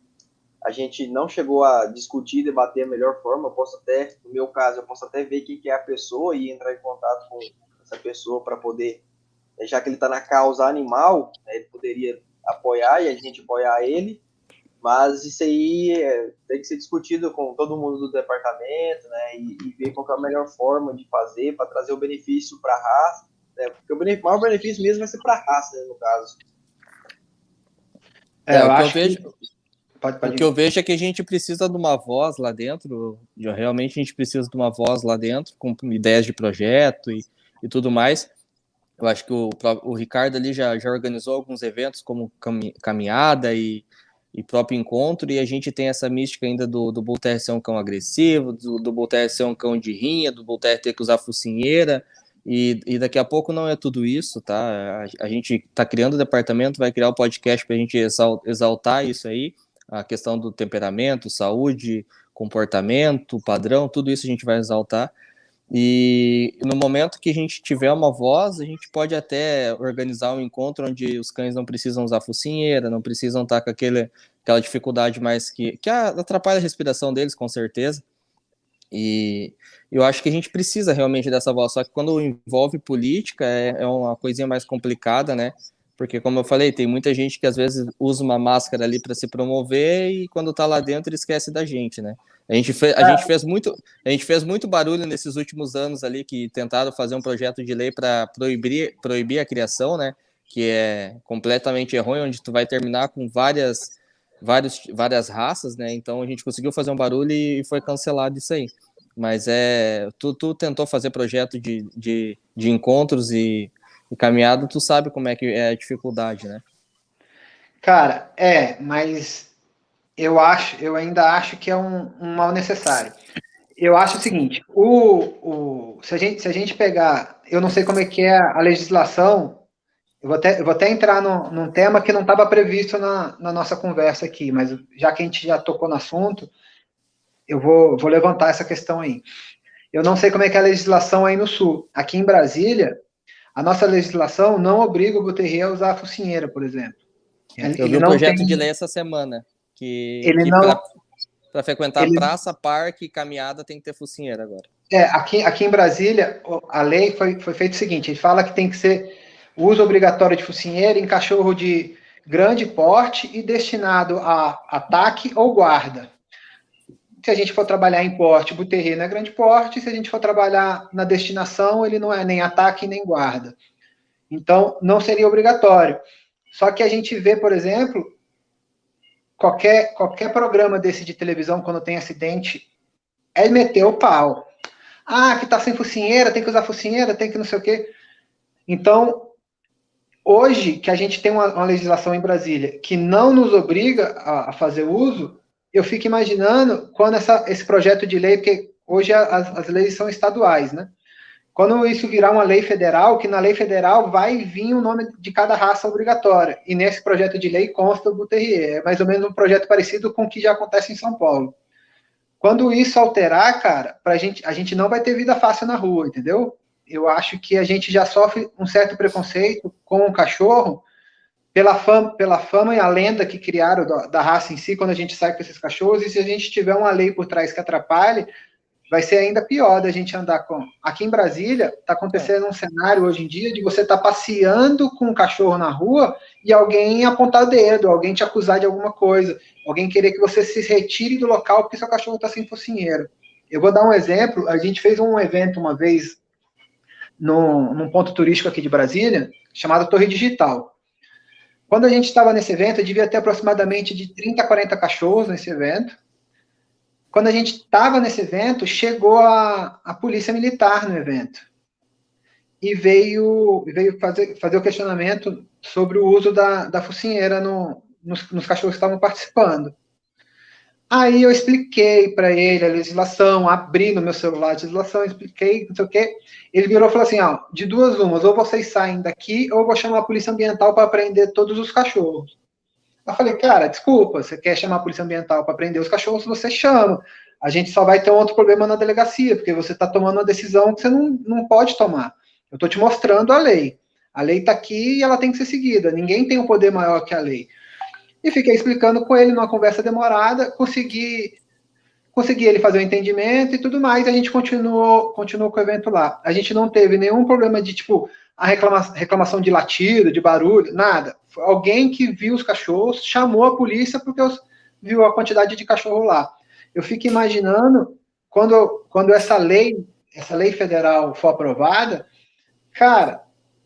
a gente não chegou a discutir, debater a melhor forma. Eu posso até, no meu caso, eu posso até ver quem que é a pessoa e entrar em contato com essa pessoa para poder, já que ele está na causa animal, né, ele poderia apoiar e a gente apoiar ele. Mas isso aí é, tem que ser discutido com todo mundo do departamento, né, e, e ver qual é a melhor forma de fazer para trazer o benefício para a raça né? Porque o maior benefício mesmo vai ser para a raça, né, no caso. É, é eu o que eu vejo. Que... Pode, pode o que eu vejo é que a gente precisa de uma voz lá dentro, realmente a gente precisa de uma voz lá dentro, com ideias de projeto e, e tudo mais. Eu acho que o, o Ricardo ali já, já organizou alguns eventos, como caminhada e, e próprio encontro, e a gente tem essa mística ainda do, do Voltaire ser um cão agressivo, do, do Voltaire ser um cão de rinha, do Voltaire ter que usar focinheira, e, e, daqui a pouco não é tudo isso, tá? A, a gente está criando o departamento, vai criar o podcast para a gente exaltar isso aí, a questão do temperamento, saúde, comportamento, padrão, tudo isso a gente vai exaltar. E no momento que a gente tiver uma voz, a gente pode até organizar um encontro onde os cães não precisam usar focinheira, não precisam estar com aquele, aquela dificuldade mais que, que atrapalha a respiração deles, com certeza. E eu acho que a gente precisa realmente dessa voz, só que quando envolve política é, é uma coisinha mais complicada, né? Porque, como eu falei, tem muita gente que às vezes usa uma máscara ali para se promover e quando tá lá dentro esquece da gente, né? A gente, fez, a, é. gente fez muito, a gente fez muito barulho nesses últimos anos ali que tentaram fazer um projeto de lei para proibir, proibir a criação, né? Que é completamente errôneo, onde tu vai terminar com várias vários, várias raças, né? Então a gente conseguiu fazer um barulho e foi cancelado isso aí. Mas é. Tu, tu tentou fazer projeto de, de, de encontros e, e caminhada, tu sabe como é que é a dificuldade, né? Cara, é, mas eu acho, eu ainda acho que é um, um mal necessário. Eu acho o seguinte, o, o, se, a gente, se a gente pegar, eu não sei como é que é a legislação eu vou até, eu vou até entrar no, num tema que não estava previsto na, na nossa conversa aqui, mas já que a gente já tocou no assunto, eu vou, vou levantar essa questão aí. Eu não sei como é que é a legislação aí no Sul. Aqui em Brasília, a nossa legislação não obriga o Buterri a usar a focinheira, por exemplo. Ele, eu vi um projeto tem... de lei essa semana, que, ele que não... para frequentar ele... praça, parque e caminhada tem que ter focinheira agora. É, aqui, aqui em Brasília, a lei foi, foi feita o seguinte, ele fala que tem que ser uso obrigatório de focinheira em cachorro de grande porte e destinado a ataque ou guarda se a gente for trabalhar em porte, Buterri é grande porte, se a gente for trabalhar na destinação, ele não é nem ataque nem guarda. Então, não seria obrigatório. Só que a gente vê, por exemplo, qualquer, qualquer programa desse de televisão, quando tem acidente, é meter o pau. Ah, que tá sem focinheira, tem que usar focinheira, tem que não sei o quê. Então, hoje, que a gente tem uma, uma legislação em Brasília que não nos obriga a, a fazer uso, eu fico imaginando quando essa, esse projeto de lei, porque hoje as, as leis são estaduais, né? Quando isso virar uma lei federal, que na lei federal vai vir o nome de cada raça obrigatória. E nesse projeto de lei consta o Buterrier. É mais ou menos um projeto parecido com o que já acontece em São Paulo. Quando isso alterar, cara, pra gente, a gente não vai ter vida fácil na rua, entendeu? Eu acho que a gente já sofre um certo preconceito com o cachorro, pela fama, pela fama e a lenda que criaram da, da, raça em si, quando a gente sai com esses cachorros, e se a gente tiver uma lei por trás que atrapalhe, vai ser ainda pior da gente andar com. Aqui em Brasília, está acontecendo um cenário hoje em dia de você estar tá passeando com um cachorro na rua e alguém apontar o dedo, alguém te acusar de alguma coisa, alguém querer que você se retire do local porque seu cachorro está sem focinheiro. Eu vou dar um exemplo, a gente fez um evento uma vez no, num ponto turístico aqui de Brasília, chamado Torre Digital. Quando a gente estava nesse evento, devia ter aproximadamente de 30 a 40 cachorros nesse evento. Quando a gente estava nesse evento, chegou a, a polícia militar no evento. E veio, veio fazer, fazer o questionamento sobre o uso da, da focinheira no, nos, nos cachorros que estavam participando. Aí eu expliquei para ele a legislação, abri no meu celular a legislação, expliquei, não sei o quê. Ele virou e falou assim: ó, de duas umas, ou vocês saem daqui, ou eu vou chamar a polícia ambiental para prender todos os cachorros. Eu falei, cara, desculpa, você quer chamar a polícia ambiental para prender os cachorros, você chama. A gente só vai ter um outro problema na delegacia, porque você está tomando uma decisão que você não, não pode tomar. Eu estou te mostrando a lei. A lei está aqui e ela tem que ser seguida. Ninguém tem um poder maior que a lei. E fiquei explicando com ele numa conversa demorada, consegui consegui ele fazer o entendimento e tudo mais, e a gente continuou, continuou com o evento lá. A gente não teve nenhum problema de, tipo, a reclama, reclamação de latido, de barulho, nada. Alguém que viu os cachorros, chamou a polícia porque os, viu a quantidade de cachorro lá. Eu fico imaginando, quando, quando essa lei, essa lei federal for aprovada, cara,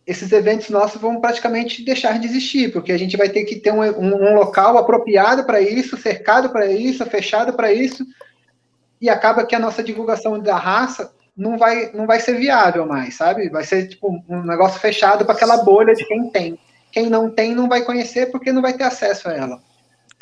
esses eventos nossos vão praticamente deixar de existir, porque a gente vai ter que ter um, um, um local apropriado para isso, cercado para isso, fechado para isso, e acaba que a nossa divulgação da raça não vai, não vai ser viável mais, sabe? Vai ser tipo um negócio fechado para aquela bolha de quem tem. Quem não tem não vai conhecer porque não vai ter acesso a ela.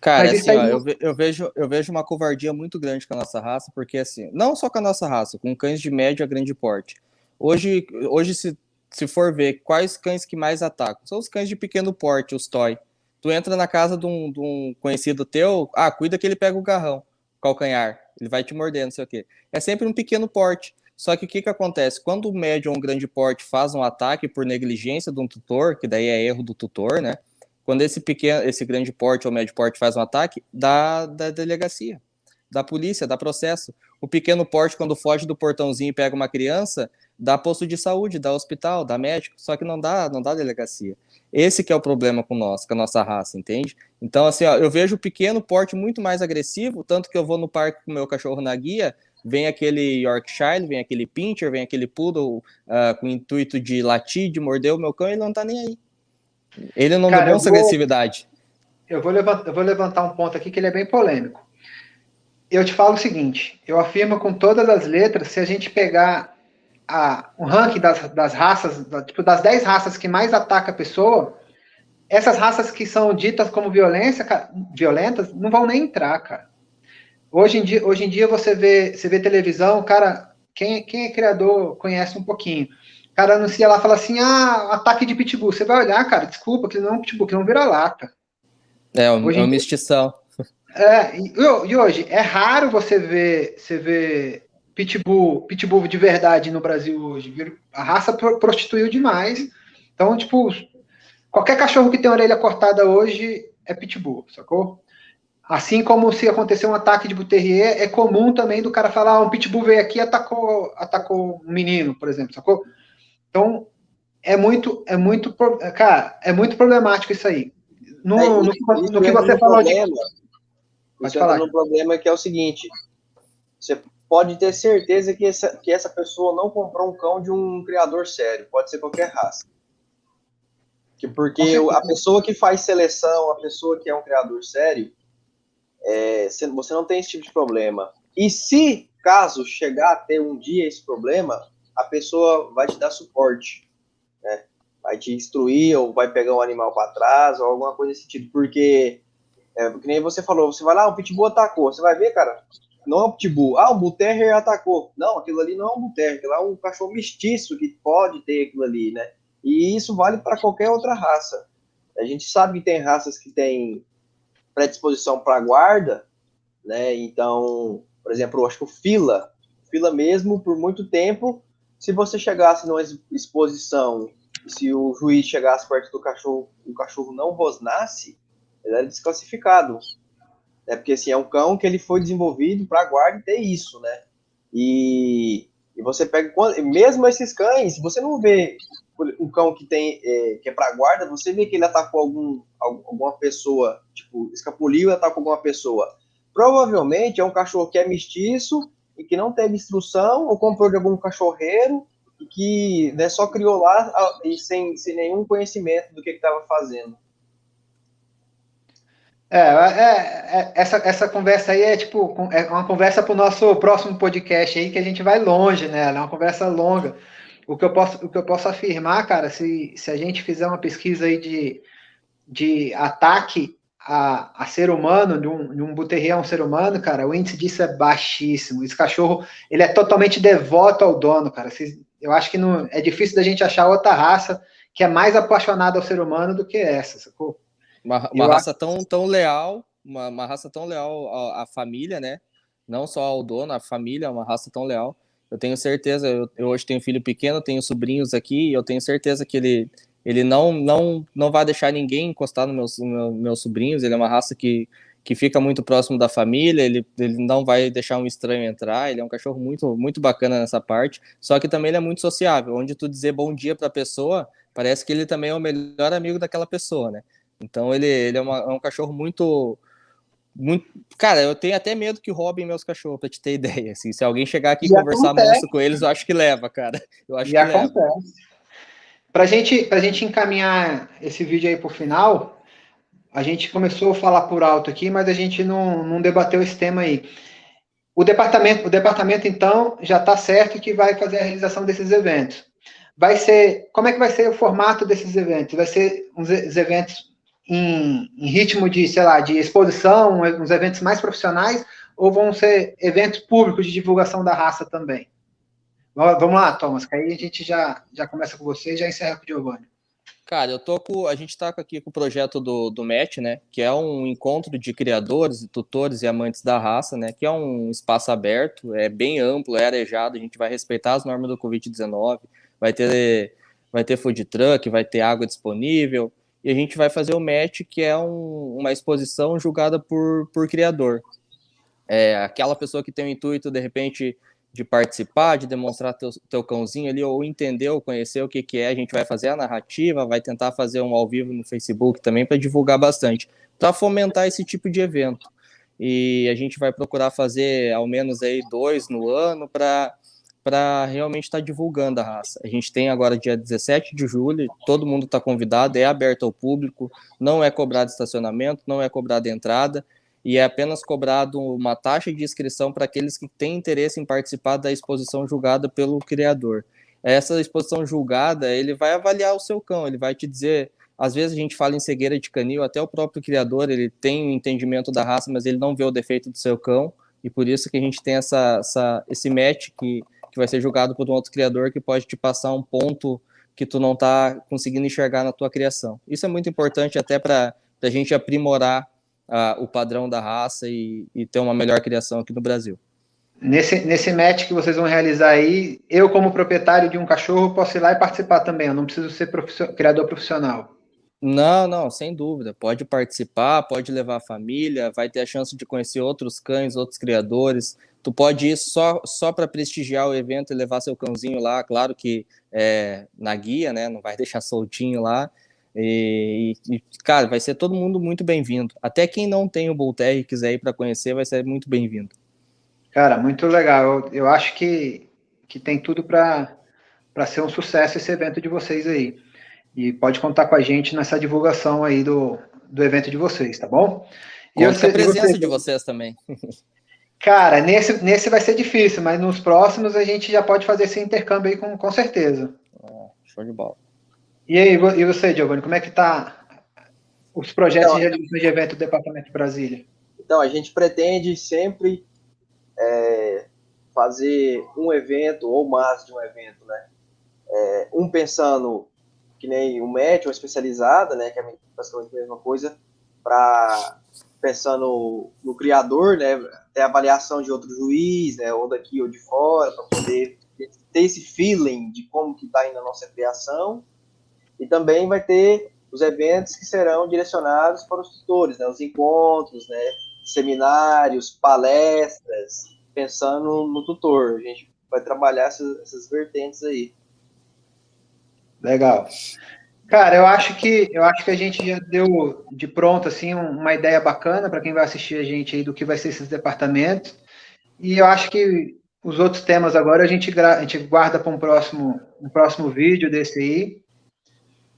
Cara, assim, ó, eu, eu, vejo, eu vejo uma covardia muito grande com a nossa raça, porque assim, não só com a nossa raça, com cães de médio a grande porte. Hoje, hoje se se for ver quais cães que mais atacam, são os cães de pequeno porte, os toy. Tu entra na casa de um, de um conhecido teu, ah, cuida que ele pega o garrão, calcanhar, ele vai te morder, não sei o quê. É sempre um pequeno porte. Só que o que, que acontece? Quando o médio ou um grande porte faz um ataque por negligência de um tutor, que daí é erro do tutor, né? Quando esse pequeno, esse grande porte ou médio porte faz um ataque, dá da delegacia, da polícia, dá processo. O pequeno porte, quando foge do portãozinho e pega uma criança, dá posto de saúde, dá hospital, dá médico, só que não dá, não dá delegacia. Esse que é o problema com nós, com a nossa raça, entende? Então, assim, ó, eu vejo o pequeno porte muito mais agressivo, tanto que eu vou no parque com o meu cachorro na guia, vem aquele Yorkshire, vem aquele Pinscher, vem aquele Poodle uh, com o intuito de latir, de morder o meu cão, ele não tá nem aí. Ele não Cara, demonstra vou, agressividade. Eu vou, levantar, eu vou levantar um ponto aqui que ele é bem polêmico. Eu te falo o seguinte, eu afirmo com todas as letras, se a gente pegar a, o ranking das, das raças, da, tipo, das 10 raças que mais ataca a pessoa, essas raças que são ditas como violência, violentas, não vão nem entrar, cara. Hoje em dia, hoje em dia você vê, você vê televisão, cara, quem, quem é criador conhece um pouquinho. O cara anuncia lá, fala assim, ah, ataque de pitbull. Você vai olhar, cara, desculpa, que não é um pitbull, que não vira lata. É, hoje, é uma mestição. É, e, hoje, é raro você ver, você ver pitbull, pitbull de verdade no Brasil hoje. A raça prostituiu demais. Então, tipo, qualquer cachorro que tem orelha cortada hoje é pitbull, sacou? Assim como se acontecer um ataque de Buterrier, é comum também do cara falar, ah, um pitbull veio aqui e atacou, atacou um menino, por exemplo, sacou? Então, é muito, é muito, cara, é muito problemático isso aí. No, é, no, no, no que você falou problema, de... Pode falar. um problema que é o seguinte, você pode ter certeza que essa, que essa pessoa não comprou um cão de um criador sério, pode ser qualquer raça. Que porque a pessoa que faz seleção, a pessoa que é um criador sério, é, você não tem esse tipo de problema. E se, caso chegar a ter um dia esse problema, a pessoa vai te dar suporte, né? Vai te instruir ou vai pegar um animal para trás ou alguma coisa desse tipo, porque, é, que nem você falou, você vai lá, o pitbull atacou, você vai ver, cara, não é um pitbull, ah, bull terrier atacou. Não, aquilo ali não é um bull terrier, aquilo é um cachorro mestiço que pode ter aquilo ali, né? E isso vale para qualquer outra raça. A gente sabe que tem raças que têm predisposição para guarda, né? Então, por exemplo, eu acho que o fila, fila mesmo, por muito tempo, se você chegasse numa exposição, se o juiz chegasse perto do cachorro, o cachorro não rosnasse, ele era desclassificado. Né? Porque assim, é um cão que ele foi desenvolvido para guarda e ter isso, né? E, e você pega, mesmo esses cães, você não vê um cão que tem é, que é para guarda, você vê que ele atacou algum, alguma pessoa, tipo, escapuliu e atacou alguma pessoa. Provavelmente é um cachorro que é mestiço e que não teve instrução ou comprou de algum cachorreiro e que né, só criou lá e sem, sem nenhum conhecimento do que estava fazendo. É, é, é, essa, essa conversa aí é tipo é uma conversa para o nosso próximo podcast aí que a gente vai longe, né? É uma conversa longa. O que eu posso, o que eu posso afirmar, cara, se, se a gente fizer uma pesquisa aí de, de ataque a, a ser humano, de um, de um buterrier a um ser humano, cara, o índice disso é baixíssimo. Esse cachorro, ele é totalmente devoto ao dono, cara. Eu acho que não, é difícil da gente achar outra raça que é mais apaixonada ao ser humano do que essa, sacou? Uma, uma raça acho... tão, tão leal, uma, uma raça tão leal à, à família, né? Não só ao dono, à família, uma raça tão leal. Eu tenho certeza, eu, eu, hoje tenho filho pequeno, tenho sobrinhos aqui, e eu tenho certeza que ele, ele não, não, não vai deixar ninguém encostar nos meus, meu, meus sobrinhos, ele é uma raça que, que fica muito próximo da família, ele, ele não vai deixar um estranho entrar, ele é um cachorro muito, muito bacana nessa parte, só que também ele é muito sociável, onde tu dizer bom dia para a pessoa, parece que ele também é o melhor amigo daquela pessoa, né? Então ele, ele é, uma, é um cachorro muito muito... Cara, eu tenho até medo que roubem meus cachorros, pra te ter ideia. Assim, se alguém chegar aqui e conversar muito com eles, eu acho que leva, cara. Eu acho e que acontece. leva. Pra gente, pra gente encaminhar esse vídeo aí pro final, a gente começou a falar por alto aqui, mas a gente não, não debateu esse tema aí. O departamento, o departamento, então, já está certo que vai fazer a realização desses eventos. Vai ser, como é que vai ser o formato desses eventos? Vai ser uns eventos em, em, ritmo de, sei lá, de exposição, uns eventos mais profissionais, ou vão ser eventos públicos de divulgação da raça também? Vamos lá, Thomas, que aí a gente já, já começa com você e já encerra com o Giovanni. Cara, eu tô com. A gente está aqui com o projeto do, do MET, né? Que é um encontro de criadores, tutores e amantes da raça, né? Que é um espaço aberto, é bem amplo, é arejado, a gente vai respeitar as normas do Covid-19, vai ter, vai ter food truck, vai ter água disponível, e a gente vai fazer o match, que é um, uma exposição julgada por, por criador. É aquela pessoa que tem o intuito, de repente, de participar, de demonstrar teu, teu cãozinho ali, ou entender ou conhecer o que, que é, a gente vai fazer a narrativa, vai tentar fazer um ao vivo no Facebook também para divulgar bastante, para fomentar esse tipo de evento. E a gente vai procurar fazer ao menos aí dois no ano para para realmente estar tá divulgando a raça. A gente tem agora dia 17 de julho, todo mundo está convidado, é aberto ao público, não é cobrado estacionamento, não é cobrada entrada, e é apenas cobrado uma taxa de inscrição para aqueles que têm interesse em participar da exposição julgada pelo criador. Essa exposição julgada, ele vai avaliar o seu cão, ele vai te dizer, às vezes a gente fala em cegueira de canil, até o próprio criador, ele tem o um entendimento da raça, mas ele não vê o defeito do seu cão, e por isso que a gente tem essa, essa esse match que que vai ser julgado por um outro criador que pode te passar um ponto que tu não está conseguindo enxergar na tua criação. Isso é muito importante até para a gente aprimorar uh, o padrão da raça e, e, ter uma melhor criação aqui no Brasil. Nesse, nesse match que vocês vão realizar aí, eu como proprietário de um cachorro posso ir lá e participar também, eu não preciso ser criador profissional. Não, não, sem dúvida. Pode participar, pode levar a família, vai ter a chance de conhecer outros cães, outros criadores. Tu pode ir só, só para prestigiar o evento e levar seu cãozinho lá, claro que é, na guia, né? Não vai deixar soltinho lá. E, e cara, vai ser todo mundo muito bem-vindo. Até quem não tem o Voltaire e quiser ir para conhecer, vai ser muito bem-vindo. Cara, muito legal. Eu, eu acho que, que tem tudo para ser um sucesso esse evento de vocês aí. E pode contar com a gente nessa divulgação aí do, do evento de vocês, tá bom? E Conta eu, a presença você... de vocês também. Cara, nesse, nesse vai ser difícil, mas nos próximos a gente já pode fazer esse intercâmbio aí com, com certeza. Ah, show de bola. E aí, e você, Giovanni, como é que tá os projetos então, de de evento do Departamento de Brasília? Então, a gente pretende sempre é, fazer um evento ou mais de um evento, né? É, um pensando que nem o médico, uma especializada, né, que é basicamente a mesma coisa, para pensando no criador, né, ter avaliação de outro juiz, né, ou daqui ou de fora, para poder ter esse feeling de como que está indo a nossa criação, e também vai ter os eventos que serão direcionados para os tutores, né, os encontros, né, seminários, palestras, pensando no tutor. A gente vai trabalhar essas, essas vertentes aí. Legal. Cara, eu acho que eu acho que a gente já deu de pronto assim uma ideia bacana para quem vai assistir a gente aí do que vai ser esses departamentos. E eu acho que os outros temas agora a gente, a gente guarda para um próximo, um próximo vídeo desse aí.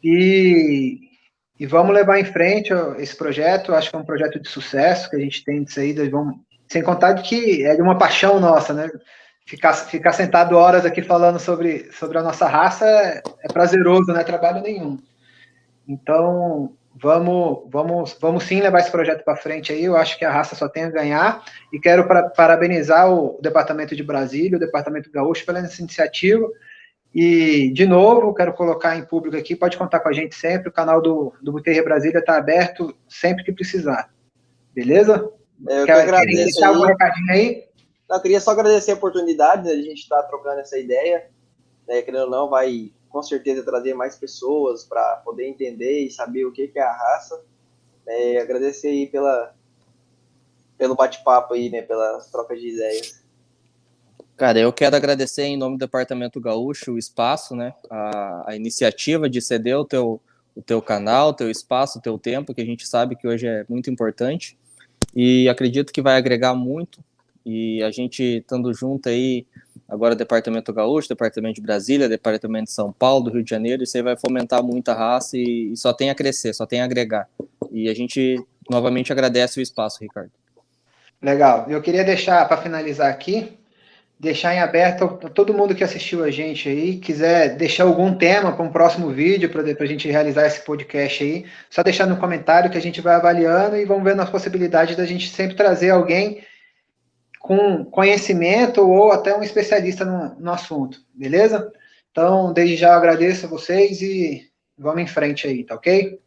E, e vamos levar em frente esse projeto. Acho que é um projeto de sucesso que a gente tem disso aí. Vamos, sem contar de que é de uma paixão nossa, né? Ficar, ficar sentado horas aqui falando sobre, sobre a nossa raça é, prazeroso, não é trabalho nenhum. Então, vamos, vamos, vamos sim levar esse projeto para frente aí. Eu acho que a raça só tem a ganhar e quero para, parabenizar o Departamento de Brasília, o Departamento Gaúcho pela essa iniciativa. E, de novo, quero colocar em público aqui, pode contar com a gente sempre, o canal do, do Buterre Brasília está aberto sempre que precisar. Beleza? Eu Quer, que agradeço. deixar algum recadinho aí? Eu queria só agradecer a oportunidade né, de a gente estar trocando essa ideia. Né, querendo ou não, vai com certeza trazer mais pessoas para poder entender e saber o que, que é a raça. É, agradecer aí pela, pelo bate-papo aí, né, pelas trocas de ideias. Cara, eu quero agradecer em nome do Departamento Gaúcho o espaço, né, a, a iniciativa de ceder o teu, o teu canal, o teu espaço, o teu tempo, que a gente sabe que hoje é muito importante. E acredito que vai agregar muito e a gente estando junto aí, agora Departamento Gaúcho, Departamento de Brasília, Departamento de São Paulo, do Rio de Janeiro, isso aí vai fomentar muita raça e, e só tem a crescer, só tem a agregar. E a gente novamente agradece o espaço, Ricardo. Legal. Eu queria deixar, para finalizar aqui, deixar em aberto todo mundo que assistiu a gente aí, quiser deixar algum tema para um próximo vídeo, para a gente realizar esse podcast aí, só deixar no comentário que a gente vai avaliando e vamos ver as possibilidades da gente sempre trazer alguém com conhecimento ou até um especialista no, no assunto, beleza? Então, desde já agradeço a vocês e vamos em frente aí, tá ok?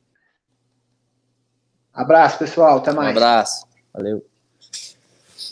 Abraço, pessoal. Até mais. Um abraço. Valeu.